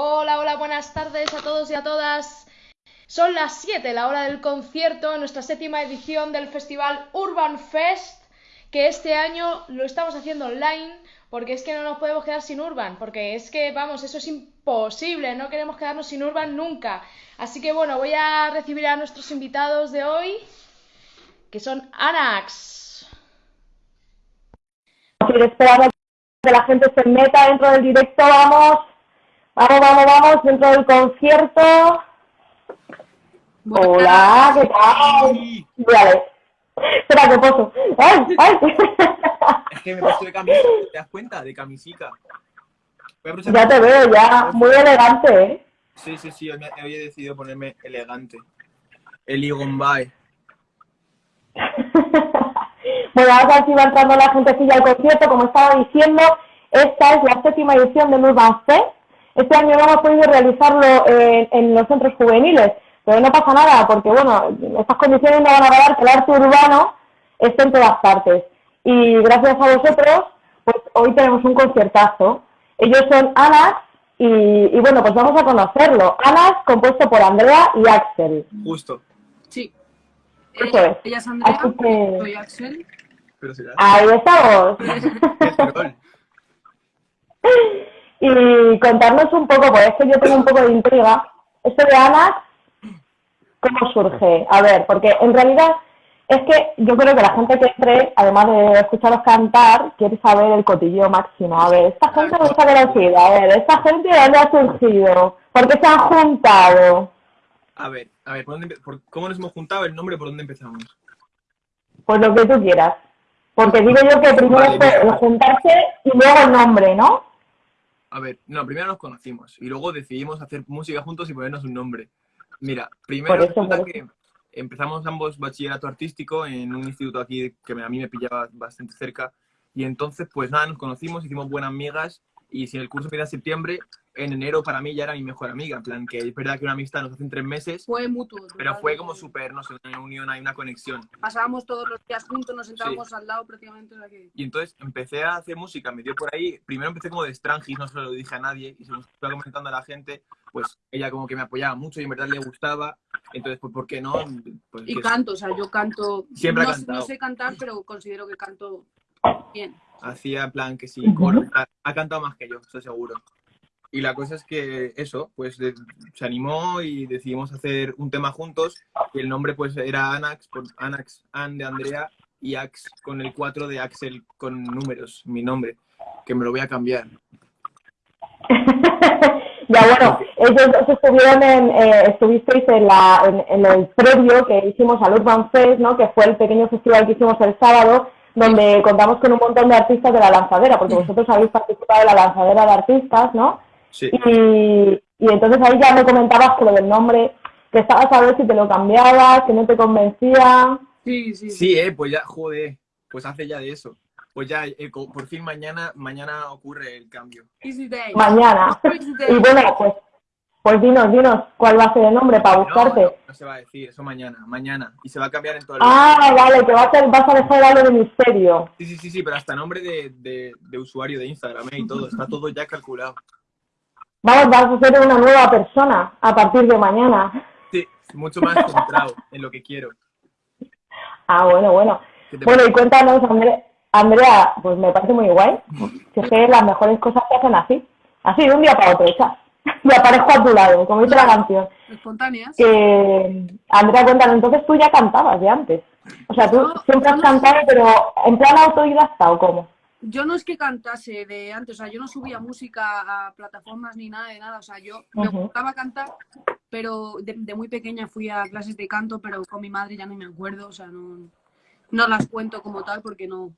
Hola, hola, buenas tardes a todos y a todas. Son las 7, la hora del concierto, nuestra séptima edición del festival Urban Fest, que este año lo estamos haciendo online, porque es que no nos podemos quedar sin Urban, porque es que, vamos, eso es imposible, no queremos quedarnos sin Urban nunca. Así que bueno, voy a recibir a nuestros invitados de hoy, que son Anax. Esperamos que la gente se meta dentro del directo, vamos. Vamos, vamos, vamos, dentro del concierto. Hola, ¿qué tal? Vale. Espera, que poso. ¡Ay, ay! Es que me he puesto de camisa, ¿te das cuenta? De camisica. Ya te veo, ya. Muy elegante, ¿eh? Sí, sí, sí, hoy había decidido ponerme elegante. El Igombay. bueno, ahora sí va entrando la gentecilla al concierto. Como estaba diciendo, esta es la séptima edición de Urban Fest este año no hemos podido realizarlo en, los centros juveniles, pero no pasa nada, porque bueno, estas condiciones no van a dar que el arte urbano esté en todas partes. Y gracias a vosotros, pues hoy tenemos un conciertazo. Ellos son Anas y, bueno, pues vamos a conocerlo. Anas, compuesto por Andrea y Axel. Justo. Sí. Eso es. Ella es Andrea, que... soy Axel. Ahí estamos. y contarnos un poco, porque es que yo tengo un poco de intriga. Esto de Ana, ¿cómo surge? A ver, porque en realidad es que yo creo que la gente que entre, además de escucharos cantar, quiere saber el cotillo máximo. A ver, esta gente no está conocida. A ver, esta gente de dónde ha surgido, por qué se han juntado. A ver, a ver, ¿por dónde, por, ¿cómo nos hemos juntado? El nombre, ¿por dónde empezamos? Pues lo que tú quieras. Porque digo yo que primero es el juntarse y luego el nombre, ¿no? A ver, no, primero nos conocimos y luego decidimos hacer música juntos y ponernos un nombre. Mira, primero que empezamos ambos bachillerato artístico en un instituto aquí que a mí me pillaba bastante cerca y entonces pues nada, nos conocimos, hicimos buenas amigas y si el curso empieza en septiembre, en enero para mí ya era mi mejor amiga. En plan, que es verdad que una amistad nos hace en tres meses. Fue mutuo. Pero fue como súper, no sé, una unión, hay una conexión. Pasábamos todos los días juntos, nos sentábamos al lado prácticamente. de aquí. Y entonces empecé a hacer música, me dio por ahí. Primero empecé como de Strangis, no se lo dije a nadie. Y se lo estaba comentando a la gente, pues ella como que me apoyaba mucho y en verdad le gustaba. Entonces, pues, ¿por qué no? Pues, y canto, o sea, yo canto. Siempre no, cantado. no sé cantar, pero considero que canto bien hacía plan que sí, ha, cantado más que yo, estoy seguro. Y la cosa es que eso, pues se animó y decidimos hacer un tema juntos y el nombre pues era Anax, por Anax, An de Andrea y Ax con el 4 de Axel con números, mi nombre, que me lo voy a cambiar. ya bueno, ellos estuvieron en, eh, estuvisteis en, la, en, el previo que hicimos al Urban Fest, ¿no? que fue el pequeño festival que hicimos el sábado, donde contamos con un montón de artistas de la lanzadera, porque vosotros habéis participado en la lanzadera de artistas, ¿no? Sí. Y, entonces ahí ya me comentabas que lo del nombre, que estabas a ver si te lo cambiabas, que no te convencía. Sí, sí. Sí, eh, pues ya, joder, pues hace ya de eso. Pues ya, eh, por fin mañana, mañana ocurre el cambio. Mañana. Y bueno, pues pues dinos, dinos, ¿cuál va a ser el nombre para buscarte? No, se va a decir, eso mañana, mañana. Y se va a cambiar en todo el Ah, vale, que va a ser, vas a dejar algo de misterio. Sí, sí, sí, sí, pero hasta nombre de, de, usuario de Instagram ¿eh? y todo, está todo ya calculado. Vamos, vas a ser una nueva persona a partir de mañana. Sí, mucho más centrado en lo que quiero. Ah, bueno, bueno. Bueno, y cuéntanos, Andrea, Andrea, pues me parece muy guay. Si es que las mejores cosas se hacen así. Así, de un día para otro, hechas. y aparezco a tu lado, como dice la canción. Espontáneas. Que, Andrea, cuéntanos, entonces tú ya cantabas de antes. O sea, tú siempre has cantado, pero en plan autodidacta o cómo? Yo no es que cantase de antes, o sea, yo no subía música a plataformas ni nada de nada, o sea, yo me gustaba cantar, pero de, muy pequeña fui a clases de canto, pero con mi madre ya no me acuerdo, o sea, no, no las cuento como tal porque no,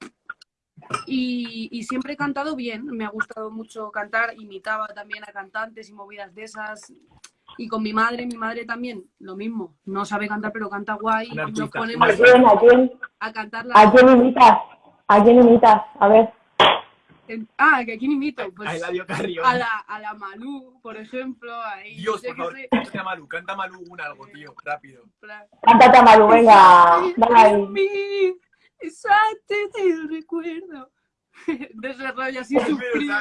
y, siempre he cantado bien, me ha gustado mucho cantar, imitaba también a cantantes y movidas de esas. Y con mi madre, mi madre también, lo mismo. No sabe cantar, pero canta guay. Y nos ponemos ¿A quién, a quién, a cantar ¿A quién imitas? ¿A quién imitas? A ver. Ah, ¿a quién imito? Pues a, la, a la Malú, por ejemplo. Ahí, Dios, por favor, canta Malú, canta Malú un algo, tío, rápido. Cántate a Malú, venga. Dale ahí. Exacto, te recuerdo. de ese rollo así sufrido.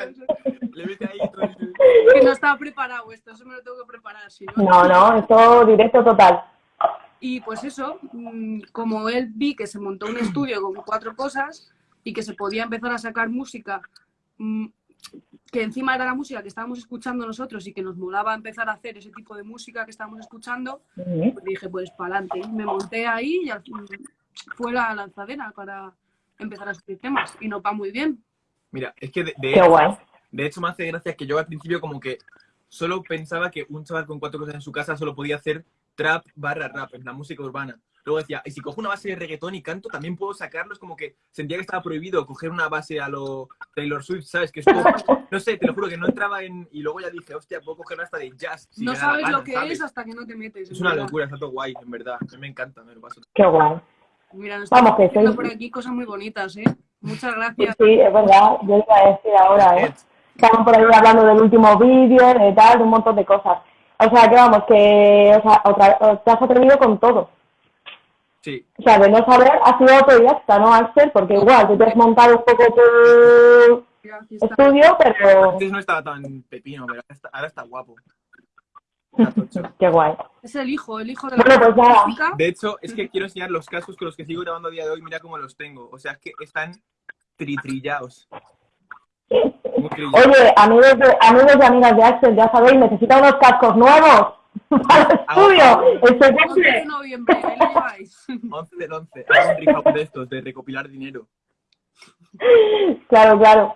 Le mete ahí todo el... Que no estaba preparado esto, eso me lo tengo que preparar. ¿sí? No, no, esto directo total. Y pues eso, mm, como él vi que se montó un estudio con cuatro cosas y que se podía empezar a sacar música mm, que encima era la música que estábamos escuchando nosotros y que nos molaba empezar a hacer ese tipo de música que estábamos escuchando, pues dije, pues para adelante. Me monté ahí y fue la lanzadera para empezar a escribir temas y nos va muy bien. Mira, es que de, hecho, de hecho me hace gracia que yo al principio como que solo pensaba que un chaval con cuatro cosas en su casa solo podía hacer trap barra rap, en la música urbana. Luego decía, y si cojo una base de reggaetón y canto, también puedo sacarlos como que sentía que estaba prohibido coger una base a lo Taylor Swift, ¿sabes? Que esto, no sé, te lo juro que no entraba en... Y luego ya dije, hostia, puedo coger hasta de jazz. no sabes lo que es hasta que no te metes. Es una locura, está todo guay, en verdad. A mí me encanta, me lo paso. Qué guay. Mira, nos Vamos, que soy... por aquí cosas muy bonitas, ¿eh? Muchas gracias. Sí, es verdad, yo iba a decir ahora, ¿eh? Estamos por ahí hablando del último vídeo, de tal, de un montón de cosas. O sea, que vamos, que o sea, otra, te has atrevido con todo. Sí. O sea, de no saber, ha sido autodidacta, ¿no, Axel? Porque igual, tú te has montado un poco tu estudio, pero... Antes no estaba tan pepino, pero ahora está, guapo. Qué guay. Es el hijo, el hijo de la bueno, pues De hecho, es que quiero enseñar los cascos con los que sigo grabando a día de hoy. Mira cómo los tengo. O sea, es que están tritrillados. Oye, amigos, de, amigos y amigas de Axel, ya sabéis, necesita unos cascos nuevos para el estudio. Este 11 de noviembre, ahí lo lleváis. 11 del 11. Hago un de estos, de recopilar dinero. Claro, claro.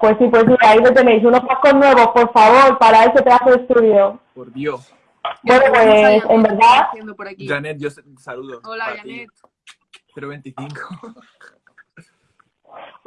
Pues sí, pues sí, ahí lo tenéis. Unos cascos nuevos, por favor, para ese pedazo de estudio. Por Dios. Bueno, pues en verdad... Janet, yo saludo. Hola, Janet. 025.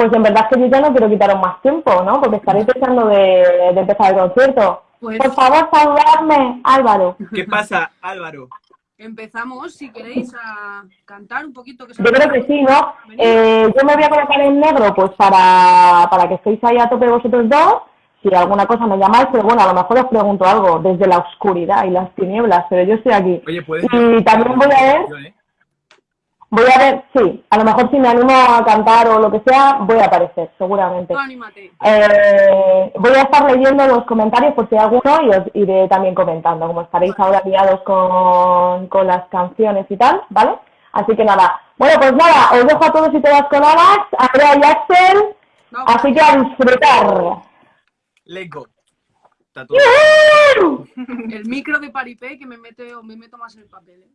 Pues en verdad es que yo ya no quiero quitaros más tiempo, ¿no? Porque estaréis pensando de, empezar el concierto. Pues Por favor, saludarme, Álvaro. ¿Qué pasa, Álvaro? Empezamos, si queréis, a cantar un poquito. Que yo creo que sí, ¿no? Eh, yo me voy a colocar en negro, pues para, para que estéis ahí a tope vosotros dos. Si alguna cosa me llamáis, pero bueno, a lo mejor os pregunto algo desde la oscuridad y las tinieblas, pero yo estoy aquí. Oye, ¿puedes y también voy a ver... Voy a ver, sí, a lo mejor si me animo a cantar o lo que sea, voy a aparecer, seguramente. Eh, voy a estar leyendo los comentarios por si hay alguno y os iré también comentando, como estaréis ahora guiados con, con las canciones y tal, ¿vale? Así que nada. Bueno, pues nada, os dejo a todos y todas con Alex, Andrea y Axel, así que a disfrutar. Lego. El micro de paripé que me mete o me meto más en el papel. ¿eh?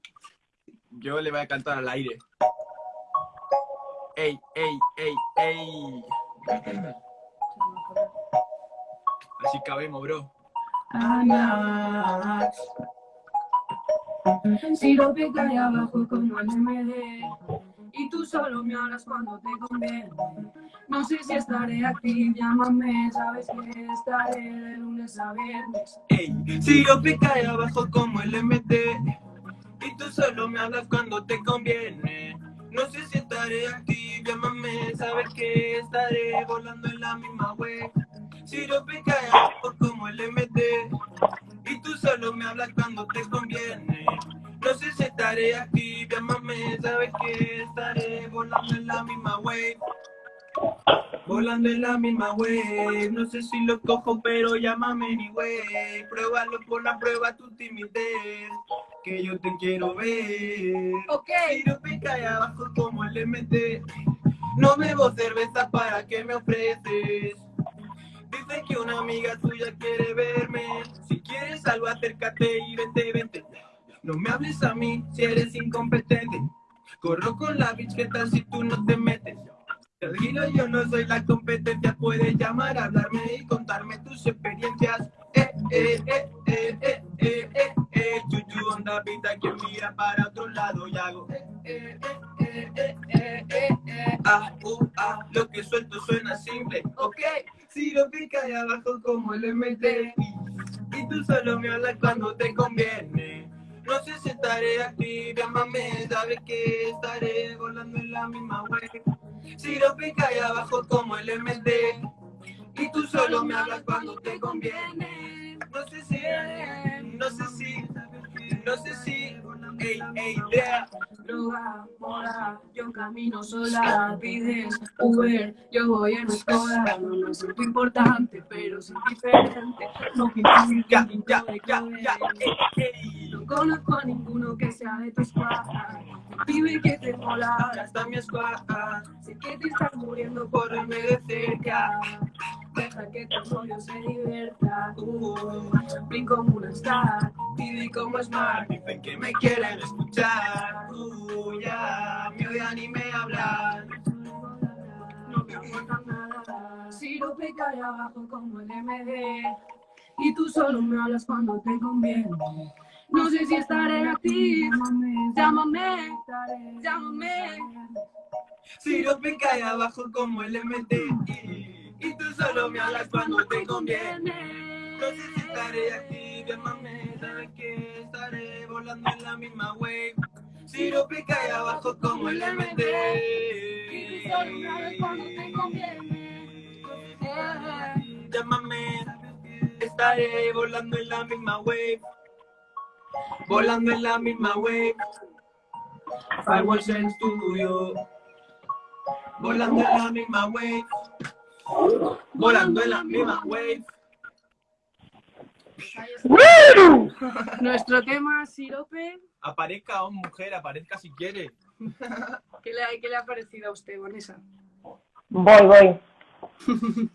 Yo le voy a cantar al aire. ¡Ey, ey, ey, ey! Así cabemos, bro. Si lo que cae abajo como el MD Y tú solo me hablas cuando te conviene No sé si estaré aquí, llámame Sabes que estaré de lunes a viernes Ey, si lo que cae abajo como el MD y tú solo me hablas cuando te conviene. No sé si estaré aquí, llámame, sabes que estaré volando en la misma web. Si lo por como el MD, y tú solo me hablas cuando te conviene. No sé si estaré aquí, llámame, sabes que estaré volando en la misma web. Volando en la misma wave, no sé si lo cojo, pero llámame anyway. Pruébalo por la prueba tu timidez, que yo te quiero ver. Ok. Tiro pica ahí abajo como el MT. No bebo cerveza para que me ofreces. Dice que una amiga tuya quiere verme. Si quieres algo, acércate y vente, vente. No me hables a mí si eres incompetente. Corro con la bitch, ¿qué tal si tú no te metes? Yo no soy la competencia, puedes llamar, hablarme y contarme tus experiencias. Eh, eh, eh, eh, eh, eh, eh, eh, chuchu, onda pinta que mira para otro lado y hago. Eh, eh, eh, eh, eh, eh, eh, ah, uh, ah, lo que suelto suena simple, ok. Si lo pica ahí abajo como el MT y tú solo me hablas cuando te conviene. No sé si estaré aquí, llámame, sabes que estaré volando en la misma web. Si lo pica ahí abajo como el MD Y tú solo me hablas cuando te conviene. No sé si, no sé si, no sé si Ey, ey, idea Droga, yo camino sola, pides Uber, yo voy en escola, no me siento importante, pero soy diferente, no ya, ya, ya, ya, no conozco a ninguno que sea de tu escuadra, pibe que te mola, hasta mi escuadra, sé que te estás muriendo por verme de cerca, deja que tu rollo se divierta, uh, como una star, pibe como smart, dicen que me quieren escuchar, uh, ya, me odian y me hablan, no me importa nada, si lo cae abajo como el MD, y tú solo me hablas cuando te conviene. No sé si estaré aquí, llámame, llámame. Si lo cae abajo como el MD, y tú solo me hablas cuando te conviene. No sé si estaré aquí, llámame, sabes que estaré volando en la misma wave. Si lo cae abajo como el MD, y tú solo me hablas cuando te conviene. Llámame, estaré volando en la misma wave. Volando en la misma wave. Firewalls en estudio. Volando en la misma wave. Volando en la misma wave. Nuestro tema, Sirope. Aparezca o mujer, aparezca si quiere. ¿Qué le, ¿Qué le ha parecido a usted, Vanessa? Voy, voy.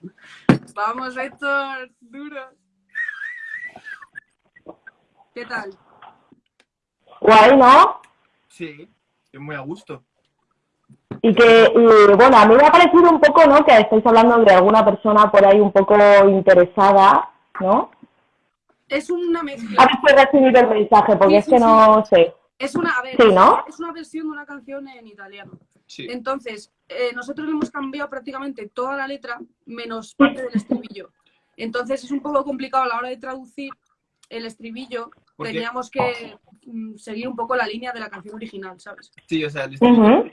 Vamos, Héctor, duro. ¿Qué tal? Guay, ¿no? Sí, es muy a gusto. Y que, bueno, a mí me ha parecido un poco, ¿no? Que estáis hablando de alguna persona por ahí un poco interesada, ¿no? Es una mezcla. A ver si he recibido el mensaje, porque es que no sé. Es una, a ver, sí, ¿no? es una versión de una canción en italiano. Sí. Entonces, eh, nosotros le hemos cambiado prácticamente toda la letra, menos parte del estribillo. Entonces es un poco complicado a la hora de traducir el estribillo, teníamos que mm, seguir un poco la línea de la canción original, ¿sabes? Sí, o sea, el estribillo,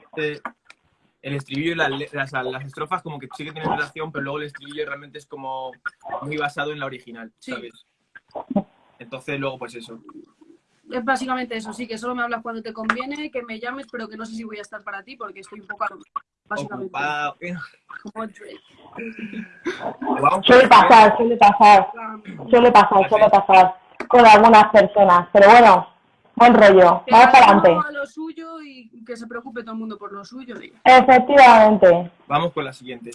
el estribillo y las, las, estrofas como que sí que tienen relación, pero luego el estribillo realmente es como muy basado en la original, ¿sabes? Entonces luego pues eso. Es básicamente eso, sí, que solo me hablas cuando te conviene, que me llames, pero que no sé si voy a estar para ti porque estoy un poco básicamente. Ocupado. Como Drake. Suele pasar, suele pasar. Suele pasar, suele pasar con algunas personas, pero bueno, buen rollo, vamos para adelante. A lo suyo y que se preocupe todo el mundo por lo suyo. Efectivamente. Vamos con la siguiente.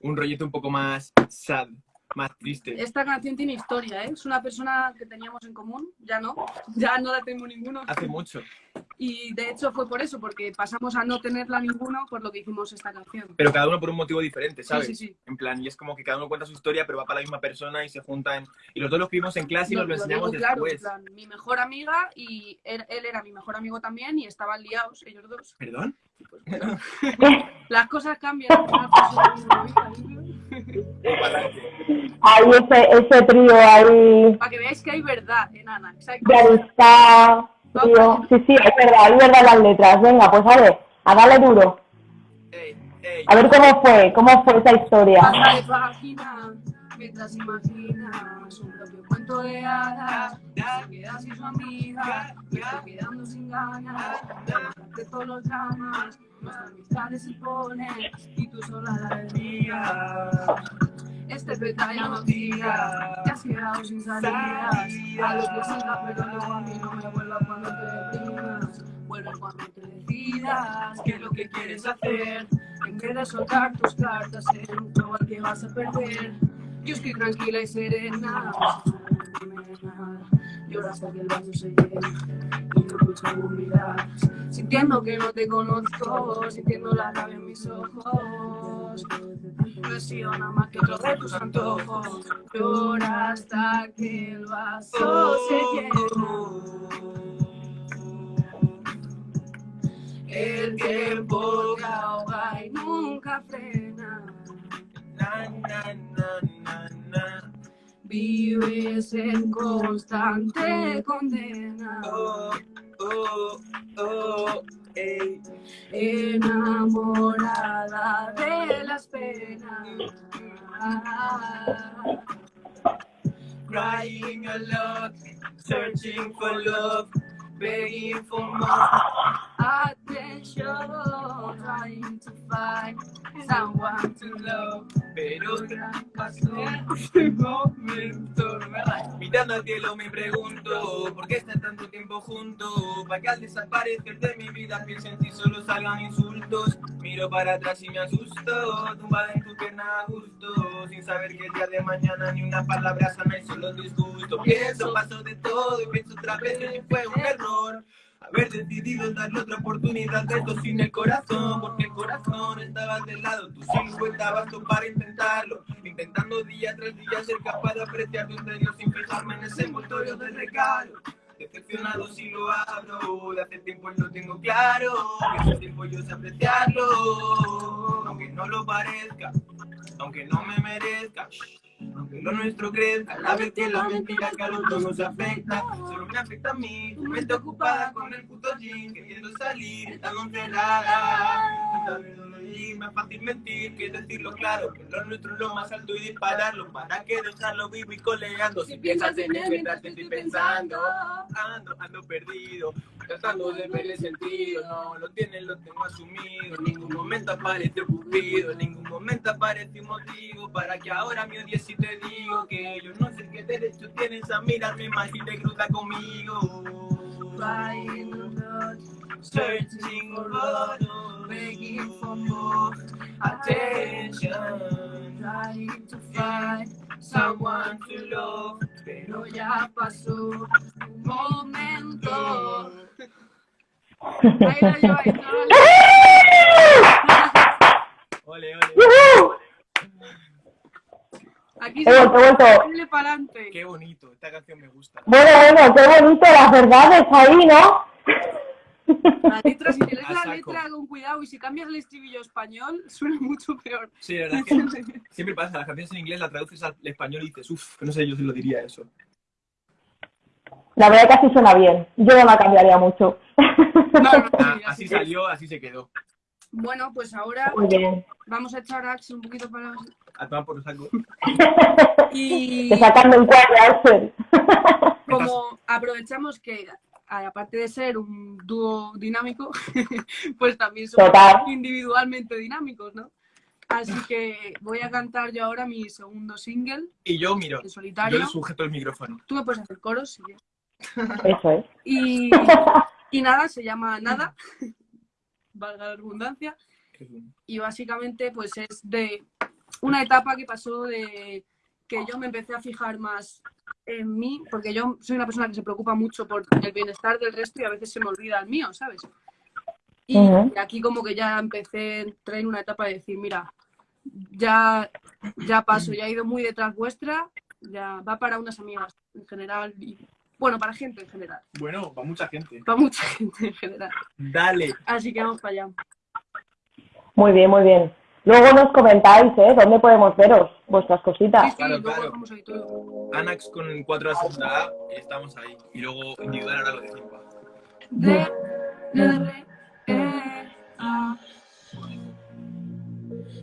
Un rollito un poco más sad más triste. Esta canción tiene historia, ¿eh? Es una persona que teníamos en común, ya no, ya no la tengo ninguno. Hace mucho. Y de hecho fue por eso, porque pasamos a no tenerla ninguno por lo que hicimos esta canción. Pero cada uno por un motivo diferente, ¿sabes? Sí, sí, sí. En plan, y es como que cada uno cuenta su historia, pero va para la misma persona y se juntan. Y los dos los vimos en clase y nos lo, enseñamos después. En plan, mi mejor amiga y él, era mi mejor amigo también y estaban liados ellos dos. ¿Perdón? Pues, las cosas cambian. Hay ese, ese trío ahí. Para que veáis que hay verdad en Ana. está, Sí, sí, es verdad, hay verdad las letras. Venga, pues a ver, a darle duro. A ver cómo fue, cómo fue esa historia. Pasa de página, mientras imaginas un cuento de hadas, se queda sin su amiga, y está quedando sin ganas, de todos los dramas, nuestra amistad se pone, y tú sola la desvías. Este ya no tira, te has quedado sin salidas. A los que siga, pero luego a mí no me vuelva cuando te deprimas. Vuelve cuando te decidas qué es lo que quieres hacer. En vez de soltar tus cartas en un al que vas a perder. Yo estoy tranquila y serena. Llora hasta que el vaso se llene y no escucho mirar. Sintiendo que no te conozco, sintiendo la rabia en mis ojos. No he sido nada más que otro de tus antojos. Llora hasta que el vaso se llene. El tiempo te ahoga y nunca frena. Na, na, na, Vives en constante condena. Oh, oh, oh, Enamorada de las penas. Crying a lot, searching for love, begging for more Pero pasó un momento, mirando al cielo me pregunto, ¿por qué está tanto tiempo juntos? Para que al desaparecer de mi vida piense en ti solo salgan insultos. Miro para atrás y me asusto, tumbada en tu pierna a gusto, sin saber que el día de mañana ni una palabra sana y solo disgusto. Pienso, paso de todo y pienso otra vez que fue un error. Haber decidido darle otra oportunidad de esto sin el corazón, porque el corazón estaba del lado, cinco estabas tú para intentarlo, intentando día tras día ser capaz de apreciar tu interior sin fijarme en ese envoltorio de regalo. Decepcionado si lo abro, de hace tiempo lo tengo claro, que hace tiempo yo sé apreciarlo, aunque no lo parezca, aunque no me merezca. Aunque lo nuestro crezca, la que la mentira que a los dos nos afecta, solo me afecta a mí, tu mente ocupada con el puto jean, queriendo salir, encerrada. Sabes es más fácil mentir que decirlo claro, que lo nuestro es lo más alto y dispararlo, para que dejarlo vivo y coleando. Si piensas en él mientras te estoy pensando, ando, ando perdido, tratando de verle sentido, no lo tienes, lo tengo asumido, en ningún momento aparece cupido, en ningún momento aparece un motivo para que ahora me odies si te digo que yo no sé qué derecho tienes a mirarme más y te cruza conmigo. Searching for begging for more attention, trying to find someone to love, pero ya pasó. Lleva, ahí, Ole, ole. Aquí se he vuelto, para adelante. Qué bonito, esta canción me gusta. Bueno, bueno, qué bonito, las verdades ahí, ¿no? La letra, si lees la letra con cuidado y si cambias el estribillo español, suena mucho peor. Sí, la verdad que siempre pasa, las canciones en inglés las traduces al español y dices, uff, no sé yo si lo diría eso. La verdad que así suena bien, yo no la cambiaría mucho. Ah, así salió, así se quedó. Bueno, pues ahora vamos a echar a Axel un poquito para... A tomar por saco. y... Te sacando un cuadro, Axel. Como aprovechamos que, aparte de ser un dúo dinámico, pues también somos individualmente dinámicos, ¿no? Así que voy a cantar yo ahora mi segundo single. Y yo, miro, solitario. yo le sujeto el micrófono. Tú me puedes hacer coros si quieres. Eso es. Y, y nada, se llama Nada valga la redundancia. Y básicamente pues es de una etapa que pasó de que yo me empecé a fijar más en mí, porque yo soy una persona que se preocupa mucho por el bienestar del resto y a veces se me olvida el mío, ¿sabes? Y aquí como que ya empecé, entré en una etapa de decir, mira, ya, ya paso, ya he ido muy detrás vuestra, ya va para unas amigas en general y bueno, para gente en general. Bueno, para mucha gente. Para mucha gente en general. Dale. Así que vamos para allá. Muy bien, muy bien. Luego nos comentáis, ¿eh? ¿Dónde podemos veros vuestras cositas? Sí, claro, claro. Anax con 4 a segunda A, estamos ahí. Y luego individual ahora lo de 5 D, R,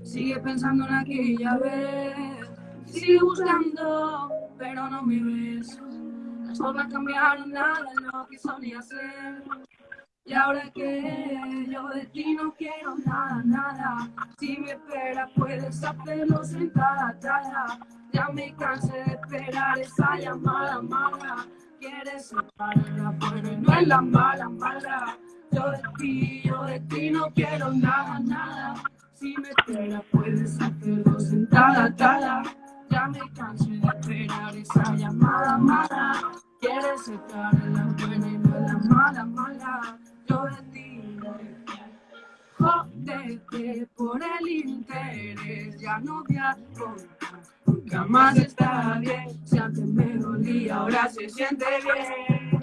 Sigue pensando en aquella vez. Sigue buscando, pero no me ves. No me cambiaron nada lo que solía ser. Y ahora que yo de ti no quiero nada, nada. Si me esperas puedes hacerlo sentada, tada. Ya me cansé de esperar esa llamada mala. Quieres separar la buena y no es la mala, mala. Yo de ti, yo de ti no quiero nada, nada. Si me esperas puedes hacerlo sentada, tada. Ya me cansé de esperar esa llamada mala. Quieres estar en la buena y no en la mala, mala. Yo de ti Jódete por el interés, ya no voy a contar. Nunca más está bien. Si antes me dolía, ahora se siente bien.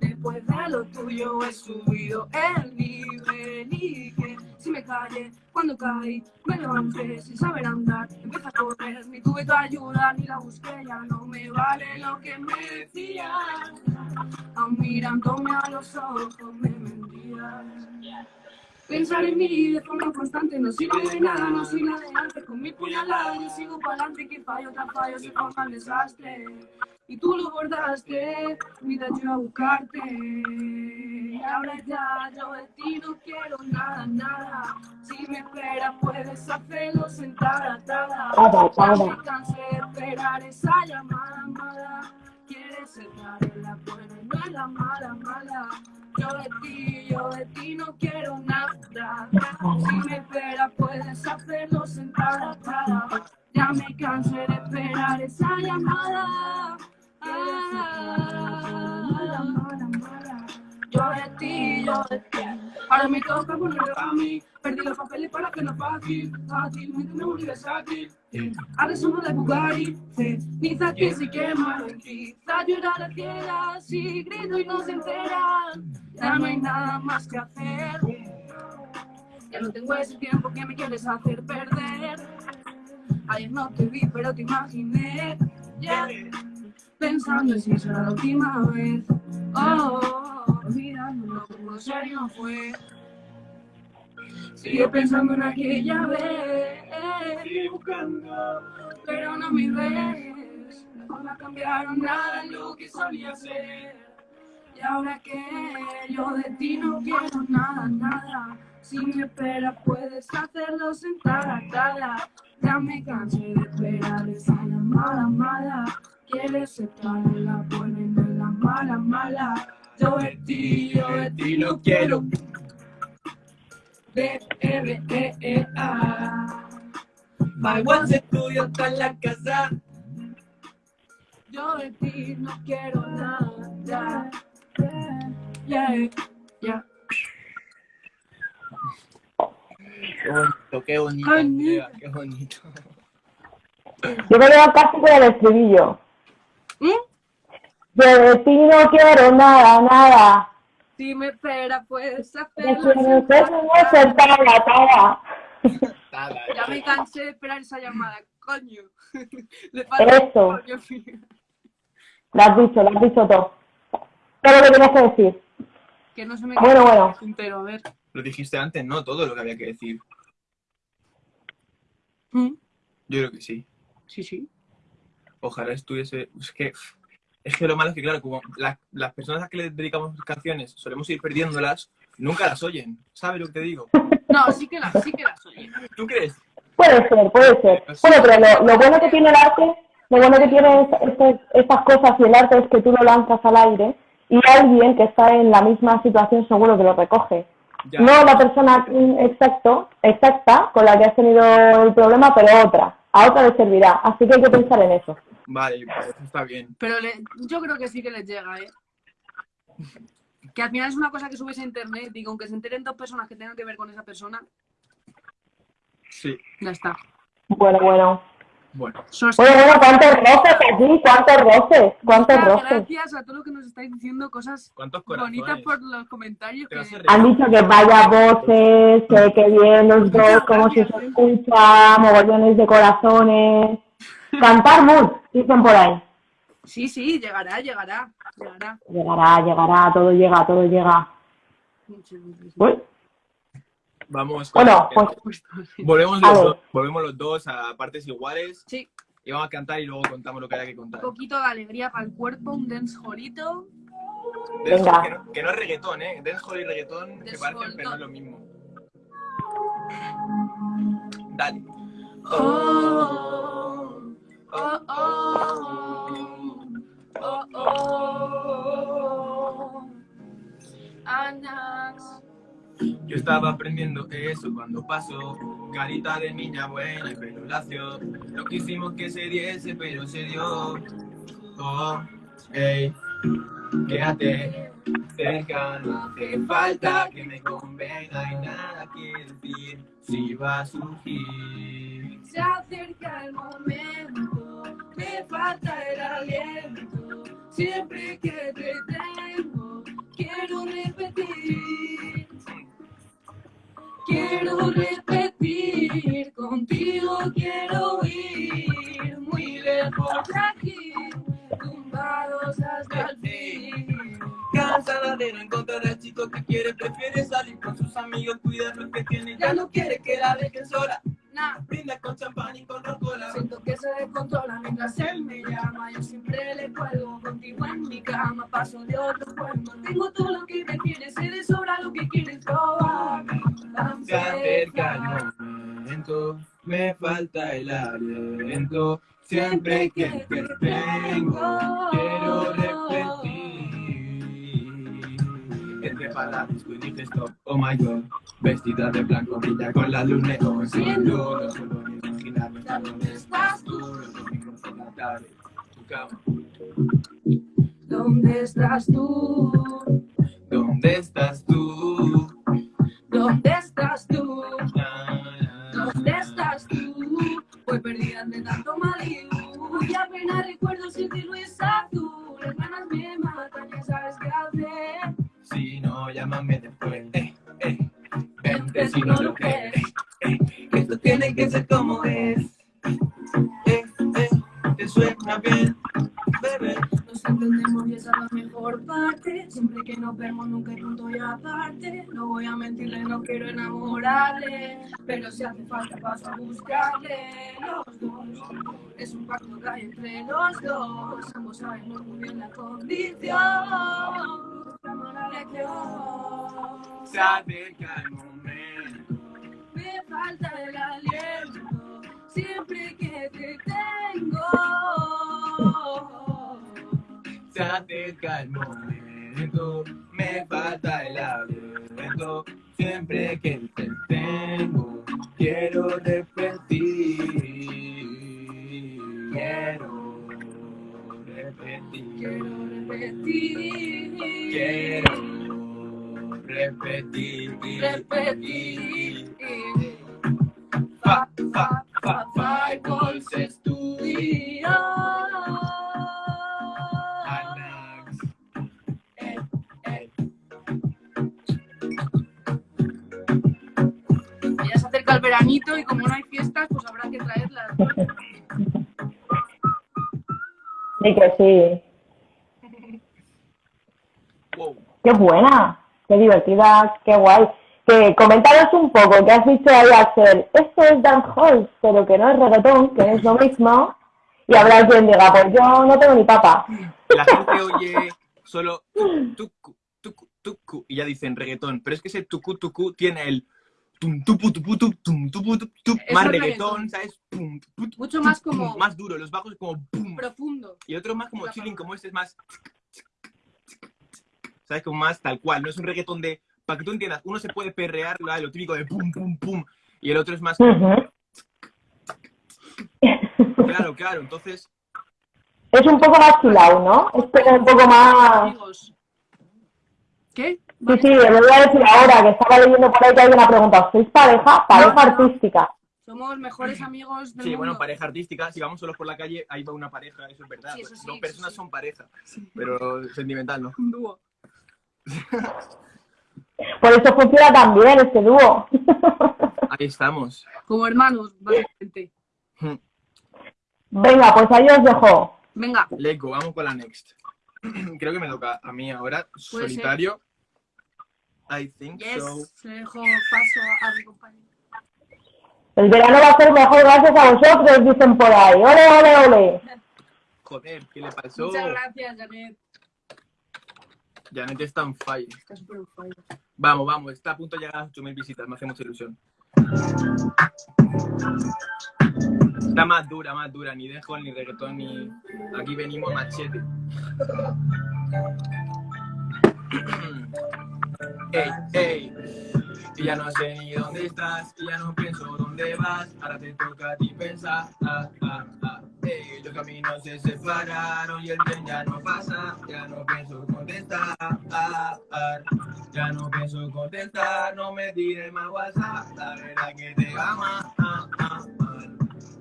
Después de lo tuyo he subido el nivel y que si me calle, cuando caí, me levanté sin saber andar, empecé a correr, ni tuve tu ayuda, ni la busqué, ya no me vale lo que me decías, aún mirándome a los ojos me mentías. Pensar en mí de forma constante no sirve de nada, no soy nada de antes. Con mi puñalada yo sigo para adelante, que fallo tras fallo se forma el desastre. Y tú lo bordaste, mira yo a buscarte. Y ahora ya yo de ti no quiero nada, nada. Si me esperas puedes hacerlo sentada, atada. Ya me cansé de esperar esa llamada mala. Quieres entrar en la buena y no en la mala, mala. Yo de ti, yo de ti no quiero nada. Si me esperas puedes hacerlo sentada, atada. Ya me cansé de esperar esa llamada. Yo de ti, yo de ti. Ahora me toca ponerlo a mí. Perdí los papeles para que no fácil. Fácilmente me volví versátil. Ahora somos de Bugatti. Ni que si quema en ti. llorar la tierra. Si grito y no se enteran. Ya no hay nada más que hacer. Ya no tengo ese tiempo que me quieres hacer perder. Ayer no te vi, pero te imaginé. Yeah pensando si será la última vez. Oh, olvidándolo como serio fue. Sigue pensando en aquella vez. Sigue buscando, pero no me ves. No cambiaron nada lo que solía ser. Y ahora que yo de ti no quiero nada, nada. Si me esperas puedes hacerlo sentada, atada. Ya me cansé de esperar esa llamada mala. Quieres estar en la buena y no en la mala, mala. Yo de ti, yo de ti no quiero. B, R, E, E, A. My one estudio está en la casa. Yo de ti no quiero nada. Yeah, yeah. Qué bonito, qué bonito, Andrea, qué bonito. Yo me veo casi con el estribillo. ¿Mm? Yo de ti no quiero nada, nada. Si me espera, puedes hacerlo. Ya me cansé de esperar esa llamada, coño. Le Eso. Lo has dicho, lo has dicho todo. Todo lo que tenías que decir. Que no se me bueno, bueno. entero, a ver. Lo dijiste antes, ¿no? Todo lo que había que decir. ¿Mm? Yo creo que sí. Sí, sí ojalá estuviese... Es que, es que lo malo es que, claro, como las personas a que le dedicamos canciones solemos ir perdiéndolas, nunca las oyen. ¿Sabes lo que te digo? No, sí que las, sí que las oyen. ¿Tú crees? Puede ser, puede ser. Bueno, pero lo, bueno que tiene el arte, lo bueno que tiene estas cosas y el arte es que tú lo lanzas al aire y alguien que está en la misma situación seguro que lo recoge. No la persona exacto, exacta con la que has tenido el problema, pero otra. A otra le servirá. Así que hay que pensar en eso. Vale, pues está bien. Pero yo creo que sí que les llega, ¿eh? Que al final es una cosa que subes a internet y aunque se enteren dos personas que tengan que ver con esa persona. Sí. Ya está. Bueno, bueno. Bueno. Bueno, bueno, ¿cuántos roces aquí? ¿Cuántos roces? ¿Cuántos roces? Gracias a todos los que nos estáis diciendo cosas bonitas por los comentarios. Que... Han dicho que vaya voces, que, que bien los dos, como si se escucha, mogollones de corazones. Cantar muy, dicen por ahí. Sí, sí, llegará, llegará, llegará. Llegará, llegará, todo llega, todo llega. Uy. Vamos con bueno, pues, volvemos, los dos, volvemos los dos a partes iguales. Sí. Y vamos a cantar y luego contamos lo que haya que contar. Un poquito de alegría para el cuerpo, un dancehallito. Venga. Que, no, que no es reggaetón, ¿eh? Dancehall y reggaetón se parecen, pero no es lo mismo. Dale. Oh, oh, Estaba aprendiendo eso cuando pasó, carita de niña buena y pelo lacio. No quisimos que se diese, pero se dio. Oh, hey, quédate cerca, no hace falta que me convenga y nada quiere decir si va a surgir. Se acerca el momento, me falta el aliento, siempre que te tengo, quiero repetir. Quiero repetir, contigo quiero ir, muy lejos de aquí, tumbados hasta el fin. Cansada de no encontrar al chico que quiere, prefiere salir con sus amigos, cuidar lo que tiene, ya no quiere que la dejen sola. Nah. Brinda con champán y con rocola. Siento que se descontrola mientras él me llama, yo siempre le cuelgo o en mi cama paso de otro cuerpo. Tengo todo lo que me quieres, sé de sobra lo que quieres probar. Se acerca el momento, me falta el aliento. Siempre que te tengo, quiero repetir. Entre palabras y stop, oh my god. Vestida de blanco, brilla con la luz neón. Sin duda, solo imaginarme dónde estás tú. tu cama. ¿Dónde estás tú? ¿Dónde estás tú? ¿Dónde estás tú? ¿Dónde estás tú? Voy perdida de tanto Malibu y apenas recuerdo si cielo es azul. Las ganas me matan, ya sabes qué hacer. Si no, llámame después. Voy a mentirle, no quiero enamorarle. Pero si hace falta, paso a buscarle. Los dos, es un pacto que hay entre los dos. Ambos sabemos muy bien la condición. La. Se acerca el momento. Me falta el aliento. Siempre que te tengo. Se acerca el momento, me falta el aliento. Siempre que te tengo, quiero repetir. Quiero repetir. Quiero repetir. Quiero repetir. Repetir. Fa, fa, fa, five pulses tú acerca el veranito y como no hay fiestas, pues habrá que traerlas. Sí que sí. Wow. Qué buena, qué divertida, qué guay. Que comentaros un poco, que has dicho ahí, Axel, esto es dancehall, pero que no es reggaetón, que es lo mismo. Y habrá quien diga, pues yo no tengo ni papa. La gente oye solo tucu, tucu, tucu, y ya dicen reggaetón, pero es que ese tucu, tucu tiene el tum, tupu, tupu, tup, tum, tupu, tup, tup, Eso más reggaetón, reggaetón. ¿sabes? Pum, tupu, tup, Mucho más como- pum, Más duro, los bajos como pum. Profundo. Y otro más como chilling, palabra. como este es más... ¿Sabes? Como más tal cual, no es un reggaetón de... Para que tú entiendas, uno se puede perrear lo, lo típico de pum, pum, pum, y el otro es más... Claro, claro, entonces... Es un poco más chilao, ¿no? Es como un poco más... ¿Qué? Sí, sí, le voy a decir ahora que estaba leyendo por ahí que alguien ha preguntado, ¿sois pareja? Pareja artística. Somos mejores amigos del Sí, bueno, pareja artística, si vamos solos por la calle, ahí va una pareja, eso es verdad. Sí, eso sí, Dos eso personas sí. son pareja, pero sentimental, ¿no? Un dúo. Por eso funciona tan bien este dúo. Ahí estamos. Como hermanos, básicamente. Venga, pues ahí os dejo. Venga, Let's go, vamos con la next. Creo que me toca a mí ahora, ser. I think yes. so. Le dejo paso a mi compañero. El verano va a ser mejor gracias a vosotros, dicen por ahí. ¡Ole, ole, ole! Joder, ¿qué le pasó? Muchas gracias, Janet. Janet está on fire. Está súper on fire. Vamos, vamos, está a punto de llegar a las 8.000 visitas, me hace mucha ilusión. Está más dura, más dura, ni dejo, ni reggaetón, ni... Aquí venimos machete. Ey, ey, y ya no sé ni dónde estás, y ya no pienso dónde vas, ahora te toca a ti pensar, ah, ah, ah. Ey, los caminos se separaron y el tren ya no pasa, ya no pienso contestar, ah, ah. ya no pienso contestar, no me tires más WhatsApp, la verdad que te ama, ah, ah, ah.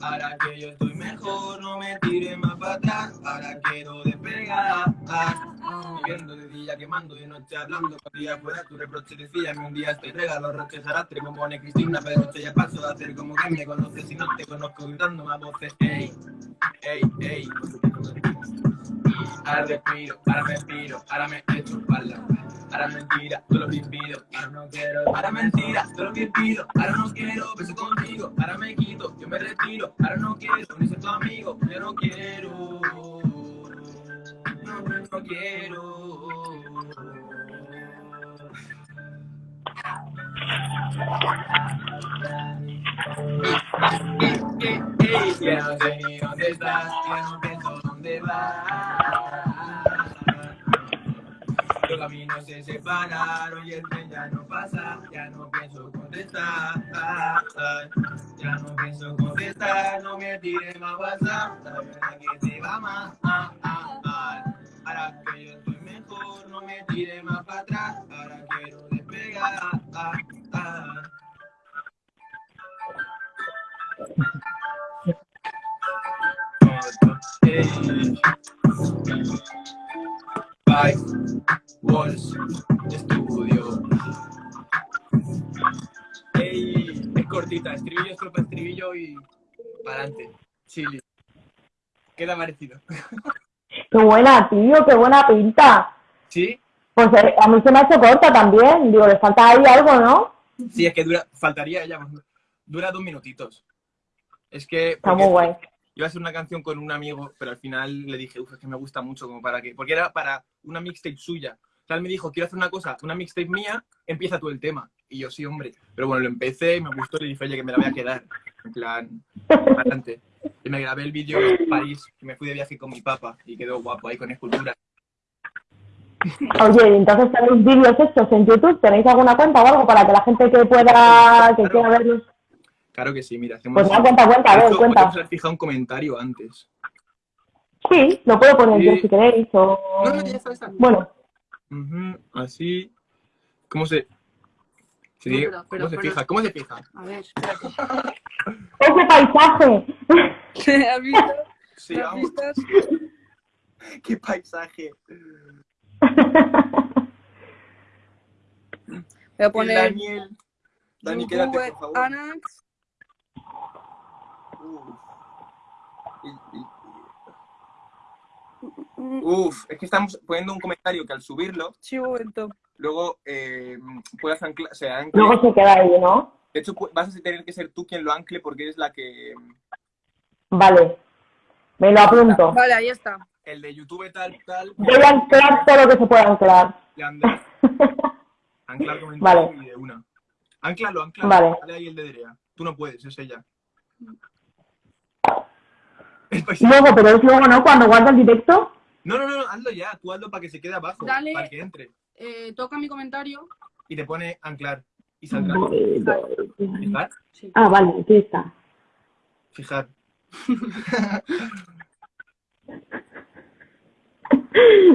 Ahora que yo estoy mejor, no me tires más para atrás, ahora quiero despegar. Viviendo de día quemando, de noche hablando, con día fuera tu reproche decía, un día estoy regalo, roches arrastre, como pone Cristina, pero noche ya paso a hacer como que me conoces y no te conozco gritando más voces, ey, ey, ey. Ahora respiro, ahora me respiro, ahora me echo espalda. Ahora mentira, tú lo que pido, ahora no quiero. Ahora mentira, tú lo que pido, ahora no quiero. Beso contigo, ahora me quito, yo me retiro. Ahora no quiero, ni ser tu amigo, yo no quiero. No, no quiero. Ya no sé ni dónde estás, ya no pienso dónde vas. Los caminos se separaron y el tren ya no pasa, ya no pienso contestar. Ya no pienso contestar, no me tires más WhatsApp, la verdad que te va más. Ahora que yo estoy mejor, no me tires más para atrás, ahora quiero despegar. Five Walls Studio. Ey, es cortita, estribillo, estrofa, estribillo y para adelante. Chile. ¿Qué te ha parecido? Qué buena, tío, qué buena pinta. ¿Sí? Pues eh, a mí se me ha hecho corta también. Digo, le falta ahí algo, ¿no? Sí, es que dura, faltaría ella. Dura dos minutitos. Es que. Está muy guay. Iba a hacer una canción con un amigo, pero al final le dije, uff, es que me gusta mucho, como para que. Porque era para una mixtape suya. O sea, él me dijo, quiero hacer una cosa, una mixtape mía, empieza tú el tema. Y yo, sí, hombre. Pero bueno, lo empecé, me gustó y le dije, oye, que me la voy a quedar. En plan, bastante. Y me grabé el vídeo en París, que me fui de viaje con mi papá y quedó guapo ahí con escultura. Oye, entonces tenéis vídeos estos en YouTube, ¿tenéis alguna cuenta o algo para que la gente que pueda, que quiera verlos? Claro que sí, mira, hacemos... Pues una cuenta, cuenta, a ver, cuenta. Podemos haber fijado un comentario antes. Sí, lo puedo poner yo si queréis, o... No, no, ya está, está. Bueno. Ujú, así... ¿Cómo se...? No, dice- pero- ¿Cómo pero- se pero- fija? ¿Cómo se fija? A ver, espérate. ¡Ese paisaje! ¿Has visto? Sí, ¿Has visto? ¡Qué paisaje! Voy a poner Daniel. Dani, quédate, por favor. Anax. Uf. Es que estamos poniendo un comentario que al subirlo, luego eh, puedas anclar, ancle. Luego se queda ahí, ¿no? De hecho, vas a tener que ser tú quien lo ancle porque eres la que... Vale. Me lo apunto. Vale, ahí está. El de YouTube tal, tal... Voy a anclar todo lo que se pueda anclar. Anclar comentario Vale. y de una. Anclalo, anclalo. Vale. Dale ahí el de Drea. Tú no puedes, es ella. Luego, pero es luego, ¿no? Cuando guarda el directo. No, no, no, hazlo ya. Tú hazlo para que se quede abajo. Dale. Para que entre. Eh, toca mi comentario. Y te pone anclar. Y saldrá. Fijar. Ah, vale, aquí está. Fijar.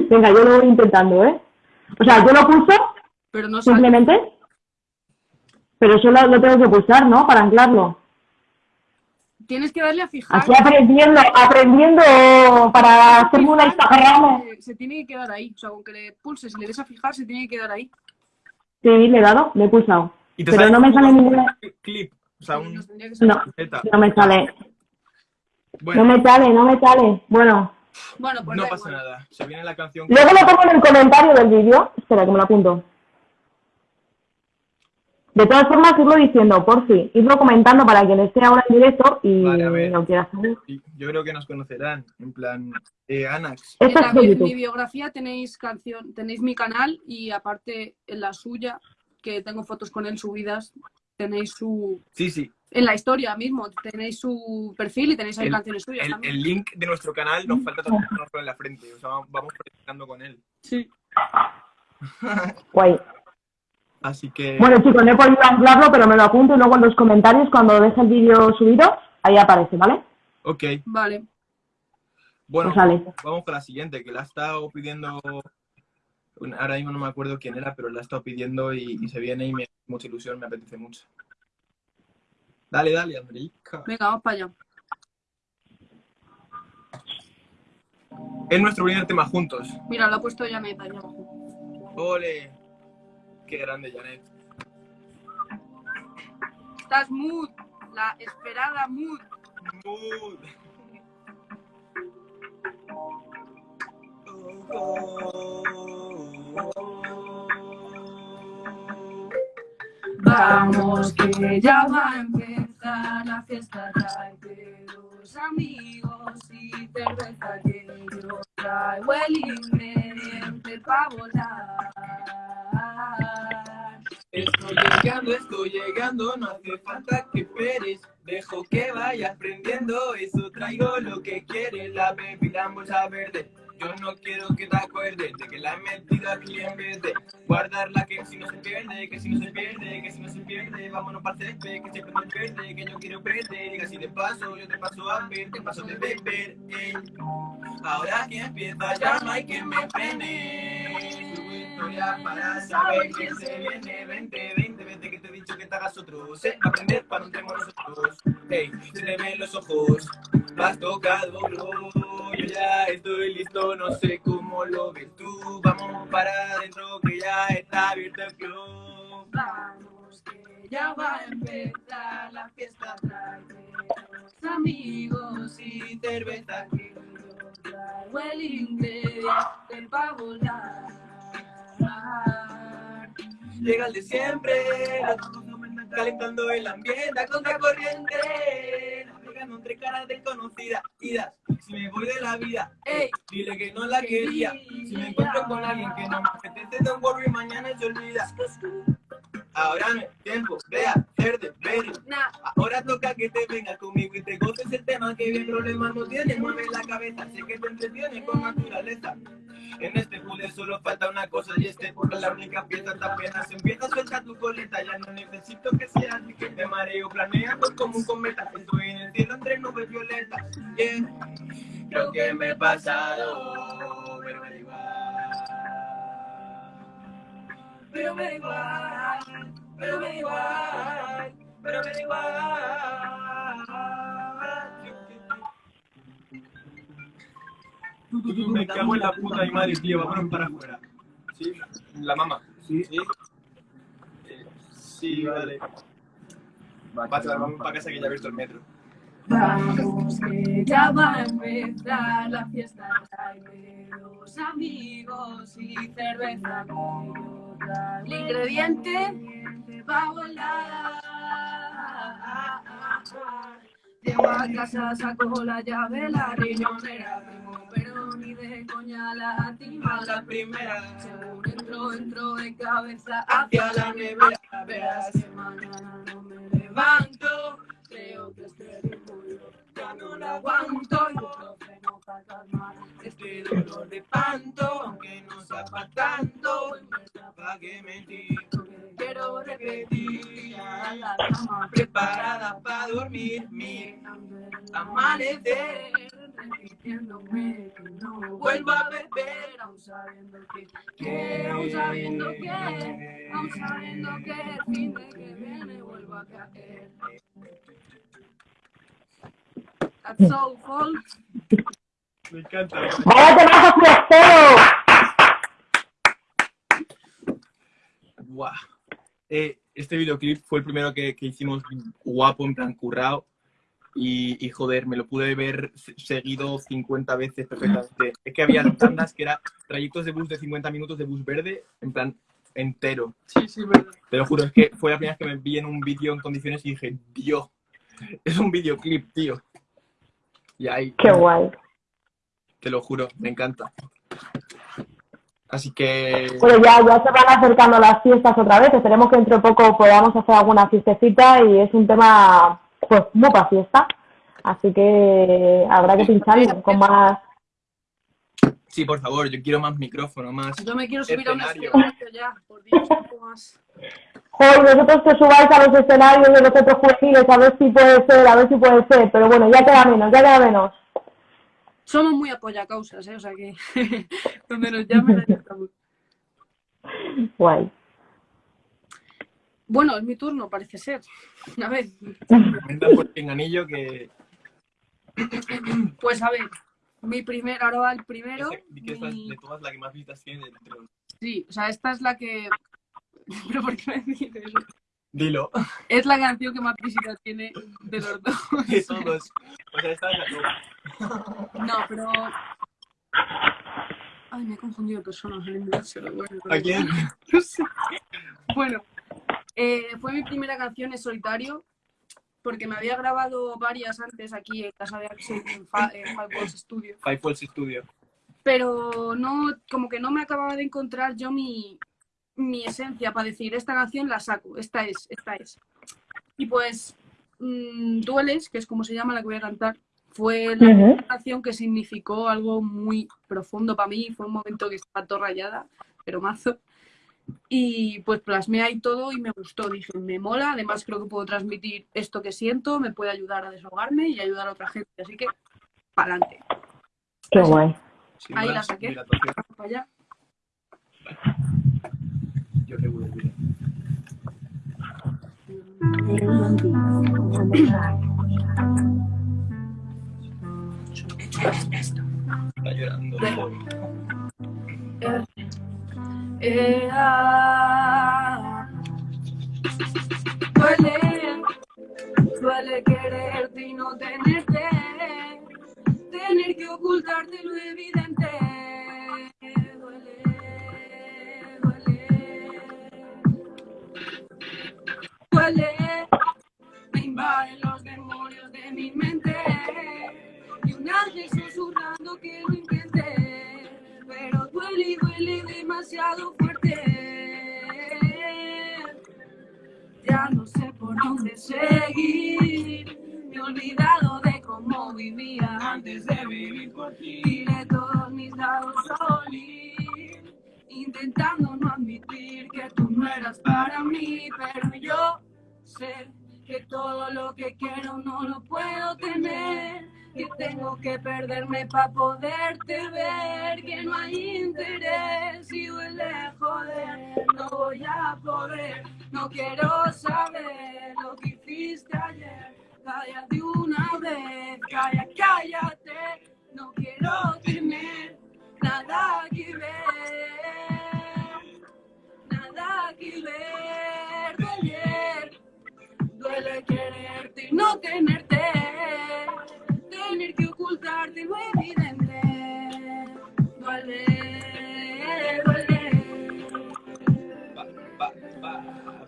Venga, yo lo voy intentando, ¿eh? O sea, yo lo pulso Pero no sale. simplemente, pero solo lo tengo que pulsar, ¿no? Para anclarlo. Tienes que darle a fijar. Aquí aprendiendo, aprendiendo para hacerme una Instagram. Se, tiene que quedar ahí. O sea, aunque le pulses y le des a fijar, se tiene que quedar ahí. Sí, le he dado, le he pulsado. Y te Pero no me sale un ninguna- Clip. O sea, un... No, no me sale. Bueno, No me sale, no me sale. Bueno, Bueno, pues no pasa igual. nada. Se viene la canción. luego lo pongo en el comentario del vídeo. Espera, que me lo apunto. De todas formas, irlo diciendo, por si. Irlo comentando para quien esté ahora en directo y Vale, lo quiera saber. Sí, Yo creo que nos conocerán. En plan, eh, Anax. En, la- en mi biografía tenéis canción, tenéis mi canal y aparte en la suya, que tengo fotos con él subidas, tenéis su Sí, sí. en la historia mismo, tenéis su perfil y tenéis ahí El- canciones suyas El, también. el link de nuestro canal nos falta tatuárnoslo en la frente. O sea, vamos practicando con él. Sí. Guay. Así que. Bueno, chicos, no he podido anclarlo, pero me lo apunto y luego en los comentarios, cuando deje el vídeo subido, ahí aparece, ¿vale? Ok. Vale. Bueno, Pues vamos con la siguiente, que la ha estado pidiendo. Ahora mismo no me acuerdo quién era, pero la ha estado pidiendo y, y se viene y me hace mucha ilusión, me apetece mucho. Dale, dale, Andreica. Venga, vamos para allá. Es nuestro primer tema juntos. Mira, lo ha puesto Janet ahí abajo. ¡Ole! ¡Qué grande, Janet! Estás mood, la esperada mood. Mood. Vamos que ya va a empezar la fiesta, tráete dos amigos y cerveza que yo traigo el ingrediente para volar. Llegando, estoy llegando, no hace falta que esperes. Dejo que vayas aprendiendo, eso traigo lo que quieres. La bebida en bolsa verde. Yo no quiero que te acuerdes de que la he metido aquí en vez de guardarla que si no se pierde, que si no se pierde, que si no se pierde, vámonos para el que siempre me pierde, que yo quiero perder, y así de paso, yo te paso a ver, te paso de beber, eh. Ahora que empieza ya no hay que me frene, su historia para saber quién se viene, vente, vente, vente que te he dicho que te hagas otro, sé aprender para no tenemos nosotros, hey, se te ven los ojos, has tocado, bro, yo ya estoy listo, no sé cómo lo ves tú. Vamos para adentro que ya está abierto el club. Vamos, que ya va a empezar la fiesta. Los amigos y cerveza que yo traigo el ingrediente para volar. Llega el de siempre, calentando el ambiente a contracorriente entre caras desconocidas. Idas, si me voy de la vida, ey, dile que no la quería. Si me encuentro con alguien que no me apetece, don't worry, mañana se olvida. Ahora no es tiempo de hacer de ver. Ahora toca que te vengas conmigo y te goces el tema que bien problemas no tiene. Mueve la cabeza, sé que te entretiene con naturaleza. En este puzzle solo falta una cosa y este porque la única pieza te apenas empieza a suelta tu coleta. Ya no necesito que seas ni que te mareo planeando como un cometa. Estoy en el cielo entre nubes violetas. Yeah. Creo que me he pasado, Pero me da igual, pero me da igual, pero me da igual. Me cago en la puta de madre, tío, vámonos para afuera. ¿Sí? La mamá. ¿Sí? ¿Sí? Eh, sí, vale. Vale, vamos para casa que ya he visto el metro. Vamos que ya va a empezar la fiesta, trae los amigos y cerveza El ingrediente va a volar. Llego a casa, saco la llave, la riñonera, pero ni de coña la tima la primera. Según entro, entro de cabeza hacia la nevera, verás que mañana no me levanto creo que este ritmo ya no lo aguanto y para este dolor de panto, aunque no sepa tanto, para que mentir, quiero repetir, la cama preparada para dormir, mi amanecer, repitiéndome que no vuelvo a beber, aún sabiendo que, que aún sabiendo que, aún sabiendo que el fin de que viene vuelvo a caer. That's so cool. Me encanta. ¡Vaya temazo fiestero! Guau. Eh, este videoclip fue el primero que, que, hicimos guapo, en plan currado. Y, y, joder, me lo pude ver seguido 50 veces perfectamente. Es que había tandas que eran trayectos de bus de 50 minutos de bus verde, en plan entero. Sí, sí, verdad. Te lo juro, es que fue la primera vez que me vi en un vídeo en condiciones y dije, Dios, es un videoclip, tío. Y ahí, Qué guay. Te lo juro, me encanta. Así que... Bueno, ya, ya se van acercando las fiestas otra vez. Esperemos que dentro de poco podamos hacer alguna fiestecita y es un tema, pues, muy para fiesta. Así que habrá que pincharlo con más... Sí, por favor, yo quiero más micrófono, más Yo me quiero subir escenario. a un escenario ya, por Dios, un poco más. Joder, vosotros que subáis a los escenarios de los otros juveniles, a ver si puede ser, a ver si puede ser, pero bueno, ya queda menos, ya queda menos. Somos muy apoyacausas, ¿eh? O sea que donde nos llamen, ahí estamos. Guay. Bueno, es mi turno, parece ser. A ver. Comenta por anillo que... Pues a ver, mi primer, ahora va el primero. que mi... esta de todas la que más vistas tiene. Sí, o sea, esta es la que ¿Pero por qué me dices eso? Dilo. Es la canción que más visitas tiene de los dos. De todos. O sea, esta es la No, pero... Ay, me he confundido de personas ¿A quién? No sé. Bueno, eh, fue mi primera canción en solitario porque me había grabado varias antes aquí en casa de Axel en, Five Walls Studio. Five Walls Studio pero no, como que no me acababa de encontrar yo mi, mi esencia para decir, esta canción la saco, esta es, esta es. Y pues, mmm, Dueles, que es como se llama la que voy a cantar, fue la canción que significó algo muy profundo para mí, fue un momento que estaba todo rayada, pero mazo. Y pues plasmé ahí todo y me gustó, dije, me mola, además creo que puedo transmitir esto que siento, me puede ayudar a desahogarme y ayudar a otra gente, así que, para adelante. Qué guay. Ahí la saqué. Para allá. Yo te voy a decir. Está llorando. Eh, ah, duele, duele quererte y no tenerte tener que ocultarte lo evidente. Duele. Me invaden los demonios de mi mente y un ángel susurrando que lo intente, pero duele y duele demasiado fuerte. Ya no sé por dónde seguir, me he olvidado de cómo vivía antes de vivir por ti. De todos mis lados solí, intentando no admitir que tú no eras para mí, pero yo que todo lo que quiero no lo puedo tener. Que tengo que perderme para poderte ver, que no hay interés y duele joder, no voy a poder, no quiero saber lo que hiciste ayer Calla de una vez, calla, cállate. No quiero tener nada que ver, nada que ver. Duele, quererte y no tenerte, tener que ocultarte lo evidente. Duele, duele.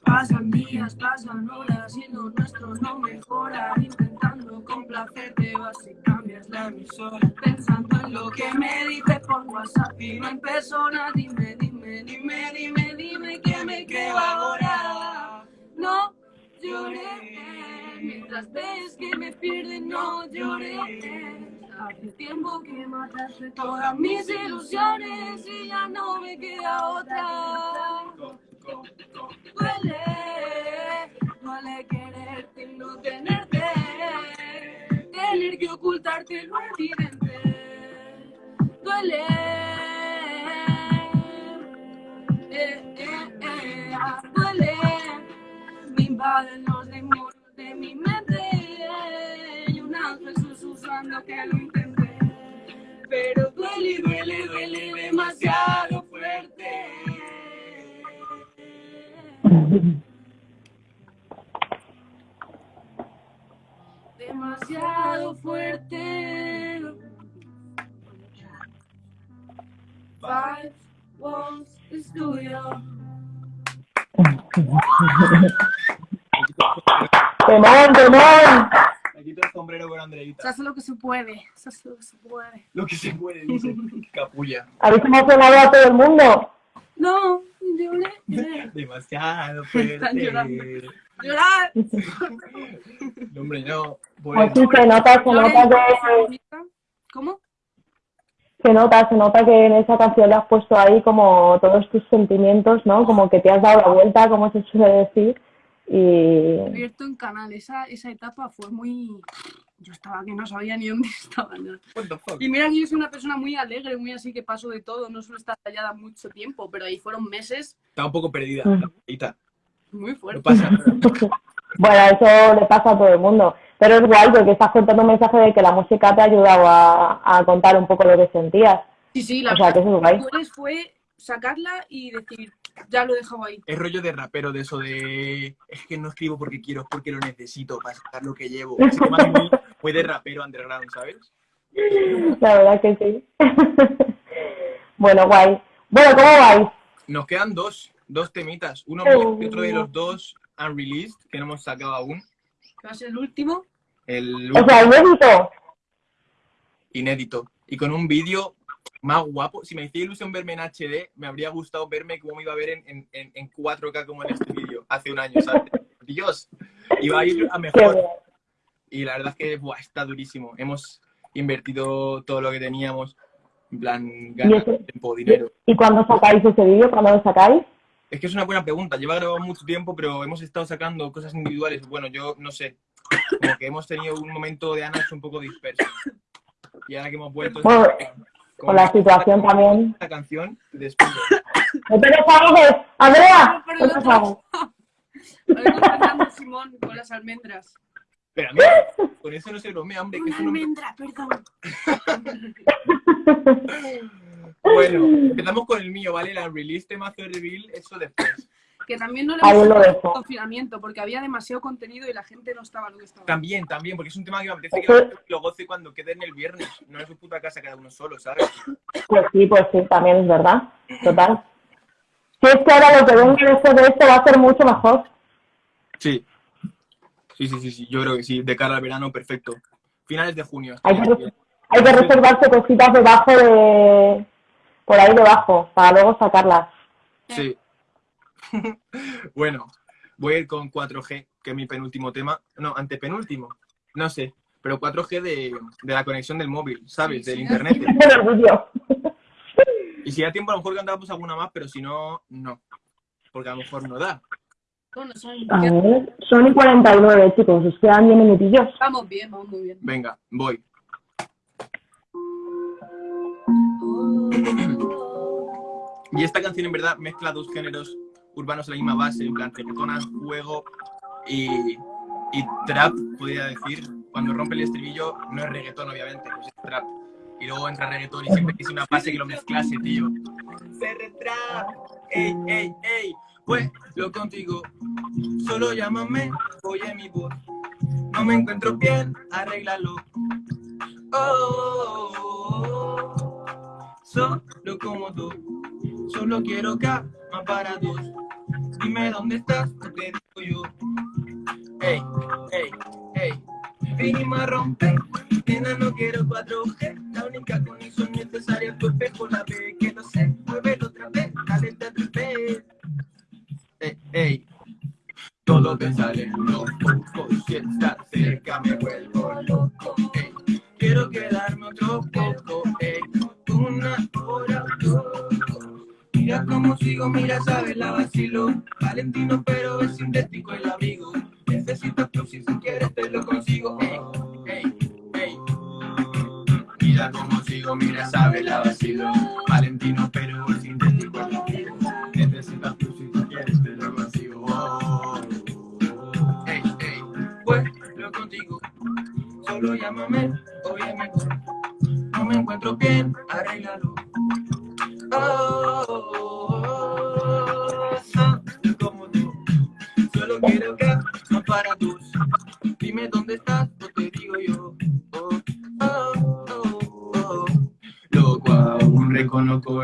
Pasan días, pasan horas y lo nuestro no mejora. Intentando complacerte vas y cambias la emisora. Pensando en lo que me dices por WhatsApp y no en persona. Dime, dime, dime, dime, dime que me creo ahora. Lloré, mientras ves que me pierden, no lloré. Hace tiempo que mataste todas mis ilusiones y ya no me queda otra. Duele, duele quererte y no tenerte, tener que ocultarte lo evidente. Duele, eh, eh, eh, duele, me invaden los demonios de mi mente y un ángel susurrando que lo intenté. Pero duele, duele, duele demasiado fuerte. Demasiado fuerte. Five walls estudio. ¡Temón, temón! Me quito el sombrero con Andreita. Se hace lo que se puede. Se hace lo que se puede. Lo que se puede, dice. Capulla. ¿Habéis emocionado a todo el mundo? No, lloré. Demasiado Están llorando. fuerte. Llorar. No, hombre, no. Pues sí, se nota, se nota que, ¿Cómo? se nota, se nota que en esa canción le has puesto ahí como todos tus sentimientos, ¿no? Como que te has dado la vuelta, como se suele decir. Y Abierto en canal. Esa, esa etapa fue muy... Yo estaba que no sabía ni dónde estaba. Y mira que yo soy una persona muy alegre, muy así que paso de todo. No suelo estar callada mucho tiempo, pero ahí fueron meses Está un poco perdida. Ujú. Andreita. muy No fuertes. pasa nada. bueno, eso le pasa a todo el mundo. Pero es guay porque estás contando un mensaje de que la música te ha ayudado a, a contar un poco lo que sentías. Sí, sí, la O sea, que eso es guay. Dueles fue sacarla y decir, ya lo he dejado ahí. Es rollo de rapero, de eso de. Es que no escribo porque quiero, es porque lo necesito para sacar lo que llevo. Es que más muy, muy de rapero underground, ¿sabes? La verdad que sí. bueno, guay. Bueno, ¿cómo vais? Nos quedan dos, dos temitas. Uno Oh. y otro de los dos unreleased, que no hemos sacado aún. Va a ser el último. El O sea, inédito. inédito. Y con un vídeo más guapo. Si me hacía ilusión verme en HD, me habría gustado verme cómo me iba a ver en, en, en 4K como en este vídeo hace un año, ¿sabes? Dios, iba a ir a mejor. Y la verdad es que buah, está durísimo. Hemos invertido todo lo que teníamos, en plan, ganas, tiempo, dinero. ¿Y cuándo sacáis ese vídeo? ¿Cuándo lo sacáis? Es que es una buena pregunta. Lleva grabado mucho tiempo, pero hemos estado sacando cosas individuales. Bueno, yo no sé. Como que hemos tenido un momento de Anax un poco disperso. Y ahora que hemos vuelto... con la situación también. La canción, después. ¡No te deshagas! ¡Andrea! ¡No te deshagas! Simón con las almendras. Pero a mí, con eso no se bromea, hombre. Una almendra, perdón. bueno, empezamos con el mío, ¿vale? La release de Mazo Reveal, eso después. Que también no le hemos confinamiento, porque había demasiado contenido y la gente no estaba lo que estaba. También, también, porque es un tema que me apetece que lo goce cuando quede en el viernes, no en su puta casa cada uno solo, ¿sabes? Pues sí, pues sí, también es verdad, total. Si es que ahora lo que venga después de esto va a ser mucho mejor. Sí, Sí, sí, sí, sí, yo creo que sí, de cara al verano, perfecto. Finales de junio. Hay que, hay que reservarse cositas debajo de... por ahí debajo, para luego sacarlas. Sí. bueno, voy a ir con 4G, que es mi penúltimo tema. No, antepenúltimo, no sé, pero 4G de, de la conexión del móvil, ¿sabes? Del internet. y si da tiempo, a lo mejor cantamos alguna más, pero si no, no. Porque a lo mejor no da. Bueno, son... A ver, son y 49, chicos. Os quedan 10 minutillos. Vamos bien, vamos muy bien. Venga, voy. Y esta canción en verdad mezcla dos géneros urbanos en la misma base, en plan juego y, trap, podría decir. Cuando rompe el estribillo no es reggaetón, obviamente, pues es trap. Y luego entra reggaetón y siempre quise una base que lo mezclase, tío. Se trap, ey, ey, ey. Pues lo contigo, solo llámame, oye mi voz. No me encuentro bien, arréglalo. Oh, solo como tú, solo quiero cama para dos. Dime dónde estás, te digo yo. Ey, ey, ey, vinimos a romper. Nena, no quiero 4G, la única conexión necesaria es tu espejo, la ve que no sé, mueve otra vez, dale, te ey, todo te sale loco, si estás cerca me vuelvo loco, ey, quiero quedarme otro poco, Mira cómo sigo, mira, sabes, la vacilo, Valentino pero es sintético el abrigo, necesito tú si quieres te lo consigo, ey, ey, ey. Mira cómo sigo, mira, sabes, la vacilo, Valentino pero es sintético el abrigo, necesito tú si quieres te lo consigo. solo llámame, oye mejor. No me encuentro bien, arréglalo.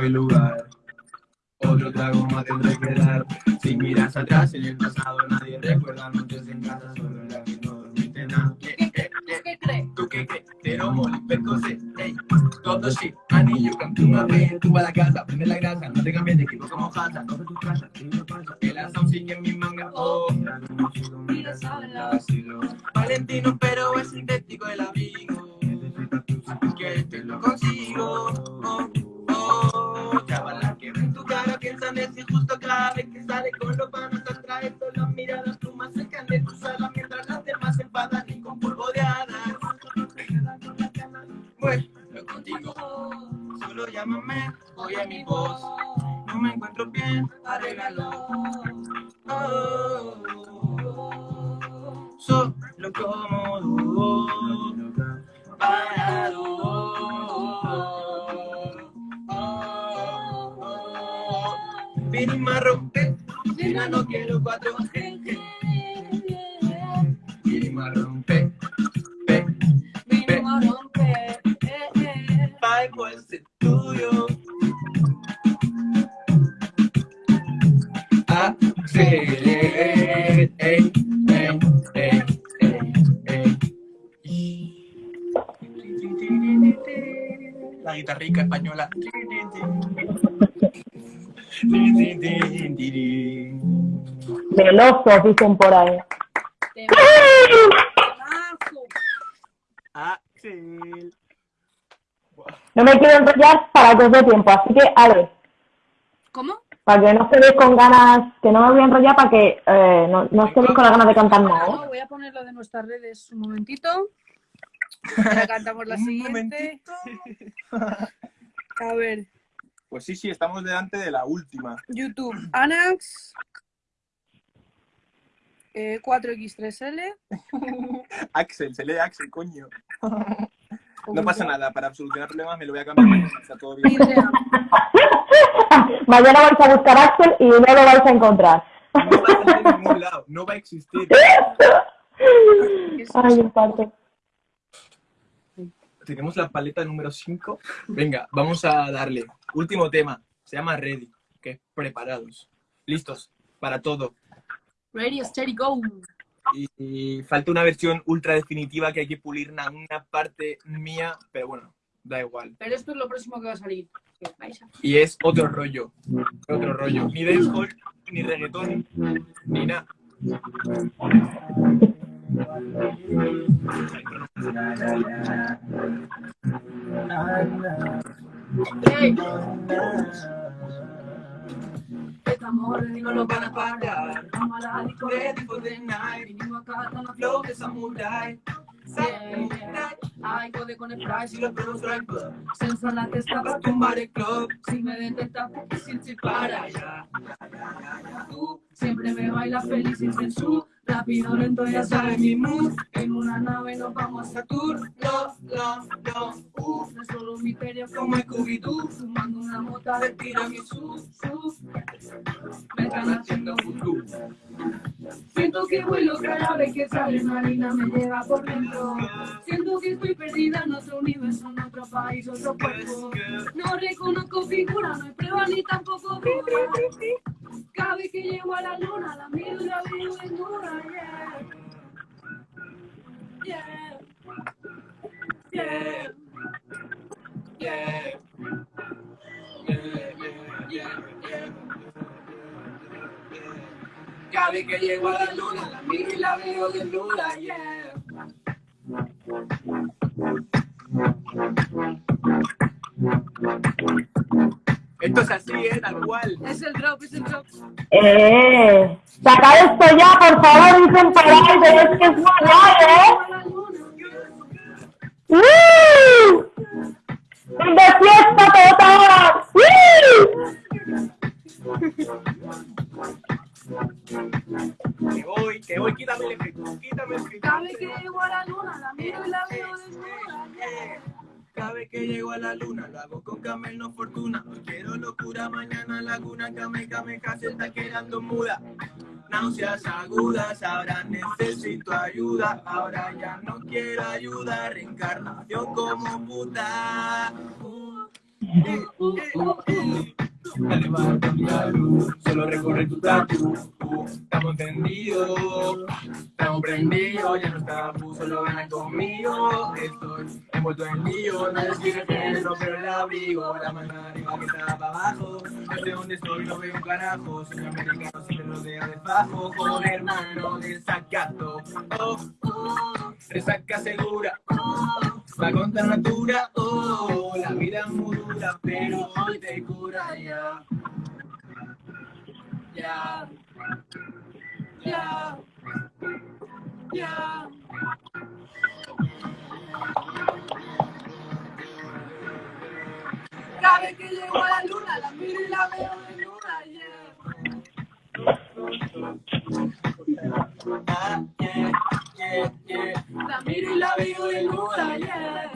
El lugar. Otro trago más tendré que dar. Si miras atrás en el pasado, nadie recuerda noches en casa, solo la que no dormiste nada. ¿Tú qué crees? Pero moli, percose, ey. Todo shit, anillo, con tu mami, tú a la casa, prende la grasa, no te cambies de equipo como jata. Todo tu casa, el asam sigue en mi manga, oh. Mira, saben la vacilo. Valentino, pero es sintético el llámame, oye mi voz. No me encuentro bien, arréglalo. Oh, solo cómodo, parado. Vinimos a romper, mira, no quiero cuatro guitarrica española. Velosos, dicen por ahí. Axel. No me quiero enrollar para que os dé tiempo, así que, a ver. ¿Cómo? Para que no se quedéis con ganas, que no me voy a enrollar para que eh, no, no os quedéis con las ganas de cantar nada. ¿eh? No, voy a ponerlo de nuestras redes un momentito. Ahora cantamos la Un siguiente. momentito. A ver, Pues sí, sí, estamos delante de la última. YouTube, Anax. eh, 4X3L. Axel, se lee Axel, coño. No pasa nada, para solucionar problemas me lo voy a cambiar mañana, está todo bien. Mañana vais a buscar a Axel y no lo vais a encontrar. No va a salir en ningún lado, no va a existir. Ay, el parto. Tenemos la paleta número 5. Venga, vamos a darle. Último tema, se llama Ready, que preparados. Listos para todo. Ready, steady, go. Y, y falta una versión ultra definitiva que hay que pulir una, una parte mía, pero bueno, da igual. Pero esto es lo próximo que va a salir. Y es otro rollo, otro rollo. Ni dancehall, ni reggaetón, ni nada. De samurai. Yeah, yeah. Ay, code con el price y los pruebos right club. Sensual la testa para tumbar el club. Si me detectas, porque sin si para allá. Tú siempre me bailas feliz sin censura. Rápido, lento, ya sabes mi mood. En una nave nos vamos a Saturno. No, no, no. Uh, no es solo un misterio como Scooby-Doo. Fumando una mota de tiramisú. Me están haciendo vudú. Siento que vuelo cada vez que sale una harina me lleva por dentro. Siento que estoy perdida en otro universo, en otro país, otro cuerpo. No reconozco figura, no hay prueba ni tampoco duda. Cada vez que llego a la luna, la miro y la veo desnuda, yeah. Cada vez que llego a la luna, la miro y la veo desnuda, yeah. Esto es así, ¿eh? Tal cual. Es el drop, es el drop. Eh, sacad esto ya, por favor, dicen ahí, pero es que es muy guay, ¿eh? ¡Uh! ¡De fiesta total! ¡Uh! Que voy, que voy, quítame el efecto, quítame el efecto. Vez que llego a la luna, la miro y la veo desnuda, que llego a la luna, lo hago con Camel, no fortuna. Hoy quiero locura, mañana laguna, Kame, Kame, se está quedando muda. Náuseas agudas, ahora necesito ayuda. Ahora ya no quiero ayuda, reencarnación como puta. Uh, eh, eh, va, la luz, solo recorre tu tatu. Estamos encendidos, estamos prendidos, ya no estamos, solo ganan conmigo. Estoy envuelto en lío, nadie quiere tenerlo, pero el abrigo, la mano arriba que está para abajo. No sé dónde estoy, no veo un carajo. Soy americano, si me rodea de bajo, con hermano desacato. Oh, oh, resaca segura. Oh, va contra natura. Oh, la vida es muy dura, pero hoy te cura ya. Ya. Ya. Ya. Cada vez que llego a la luna, la miro y la veo desnuda, yeah. Ah, yeah, yeah, yeah. La miro y la yeah.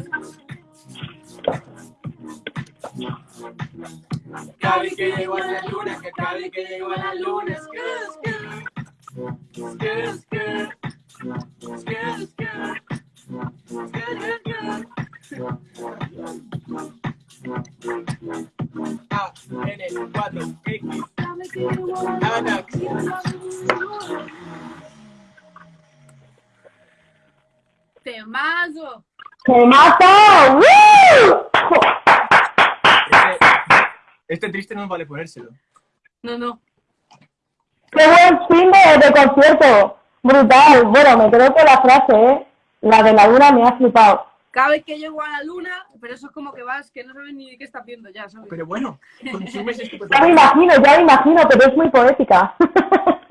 Vez que llego a la luna, que vez que llego a la luna, A, N, 4, X, Cada vez que llego a la luna, Anax. Temazo. ¡Se mata! ¡Uh! Este triste no vale ponérselo. No, no. ¡Qué buen fin de, concierto! Brutal. Bueno, me quedo con la frase, ¿eh? La de la luna me ha flipado. Cada vez que llego a la luna, pero eso es como que vas, que no sabes ni qué estás viendo ya, ¿sabes? Pero bueno, consumes esto. Ya me imagino, ya me imagino, pero es muy poética.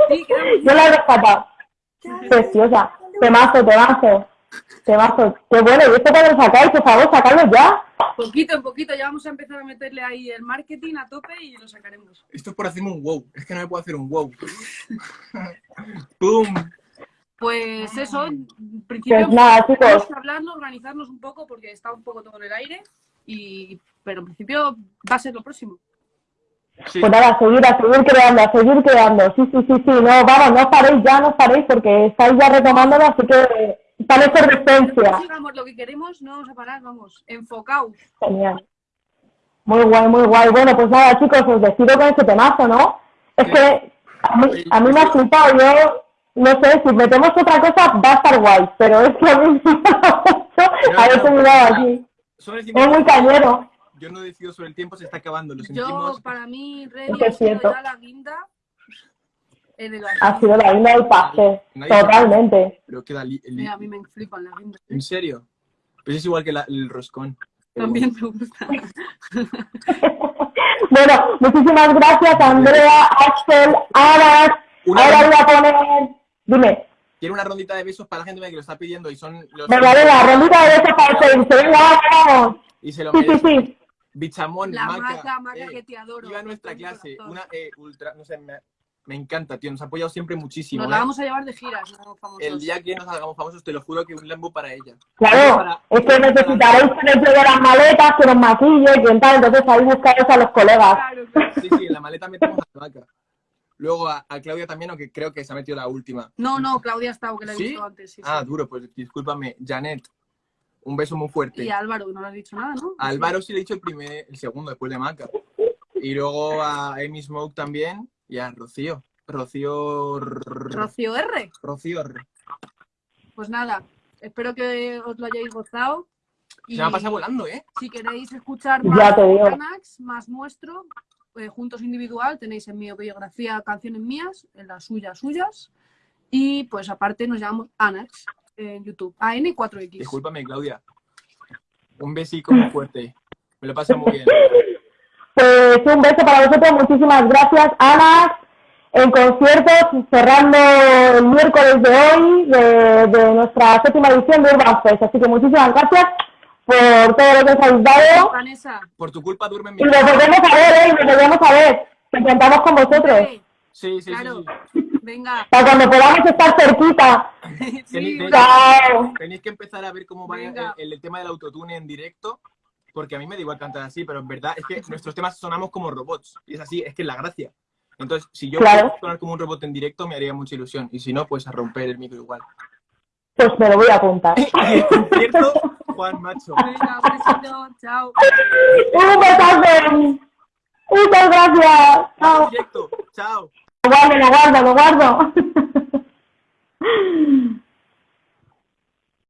Sí, Yo la he rescatado. Preciosa. Temazo, temazo. Temazo. Qué bueno, ¿y esto cuando lo sacáis? Por favor, sacadlo ya. Poquito en poquito, ya vamos a empezar a meterle ahí el marketing a tope y lo sacaremos. Esto es por hacerme un wow. Es que no me puedo hacer un wow. ¡Pum! Pues eso, en principio pues nada, chicos. vamos a hablarlo, organizarnos un poco porque está un poco todo en el aire, y, pero en principio va a ser lo próximo. Pues nada, a seguir, a seguir creando, a seguir creando. Sí, sí, sí, sí. No, vamos, no os paréis ya, no os paréis porque estáis ya retomándolo, así que está en efervescencia. Sigamos lo que queremos, no vamos a parar, vamos, enfocaos. Genial. Muy guay, muy guay. Bueno, pues nada, chicos, os decido con este temazo, ¿no? Es que a mí, a mí me ha flipado, yo no sé, si metemos otra cosa va a estar guay, pero es que a mí me ha mirado aquí. Es muy cañero yo no decido sobre el tiempo, se está acabando. Lo sentimos. Yo, para mí, ha sido ya la guinda. Ha sido la guinda del pastel, totalmente. Pero queda a mí me flipan la guinda. ¿En serio? Pues es igual que el roscón. También me gusta. bueno, muchísimas gracias, Andrea, Axel, Aras. Ahora voy a poner. Dime. Quiero una rondita de besos para la gente que lo está pidiendo y son los. Venga, venga, rondita de besos para el Venga, vamos. Y se lo merece. Bichamón, la Maca, Maca, eh, que te adoro. Iba a nuestra clase, una eh, ultra, no sé, me, encanta, tío, nos ha apoyado siempre muchísimo. Nos la ¿eh? vamos a llevar de giras, ¿no? famosos. El día que nos hagamos famosos, te lo juro que un lambo para ella. Claro, es que necesitaréis que nos lleve las maletas, que nos maquille, que tal, entonces ahí buscaros a los colegas. Claro, claro. Sí, sí, en la maleta metemos a la Maca. Luego a, a, Claudia también, aunque creo que se ha metido la última. No, no, Claudia ha estado, que la he visto antes. Sí, ah, duro, pues discúlpame. Janet, un beso muy fuerte. Y a Álvaro, no le has dicho nada, ¿no? A Álvaro sí le he dicho el primer, el segundo, después de Maca. Y luego a Amy Smoke también y a Rocío. Rocío... Rocío R. Rocío R. Pues nada, espero que os lo hayáis gozado. Y Se me ha pasado volando, ¿eh? Si queréis escuchar más Anax, más nuestro, eh, juntos individual, tenéis en mi biografía canciones mías, en las suyas suyas. Y pues aparte nos llamamos Anax en YouTube. AN4X. Discúlpame, Claudia. Un besico muy fuerte. Me lo pasa muy bien. Pues un beso para vosotros. Muchísimas gracias, Ana. En conciertos, cerrando el miércoles de hoy de, nuestra séptima edición de Urban Fest. Así que muchísimas gracias por todo lo que os habéis dado. Vanessa. Por tu culpa duerme mi Y nos volvemos a ver, ¿eh? Nos volvemos a ver. Nos contamos con vosotros. Sí, sí, sí. Venga. Para cuando podamos estar cerquita. sí, tenéis, que empezar a ver cómo va el, tema del autotune en directo, porque a mí me da igual cantar así, pero en verdad es que nuestros temas sonamos como robots. Y es así, es que es la gracia. Entonces, si yo pudiera sonar como un robot en directo, me haría mucha ilusión. Y si no, pues a romper el micro igual. Pues me lo voy a apuntar. ¿Cierto? Juan Macho. Venga, besito, chao. Un besazo. Muchas gracias. Chao. Chao. Lo guardo, lo guardo, lo guardo.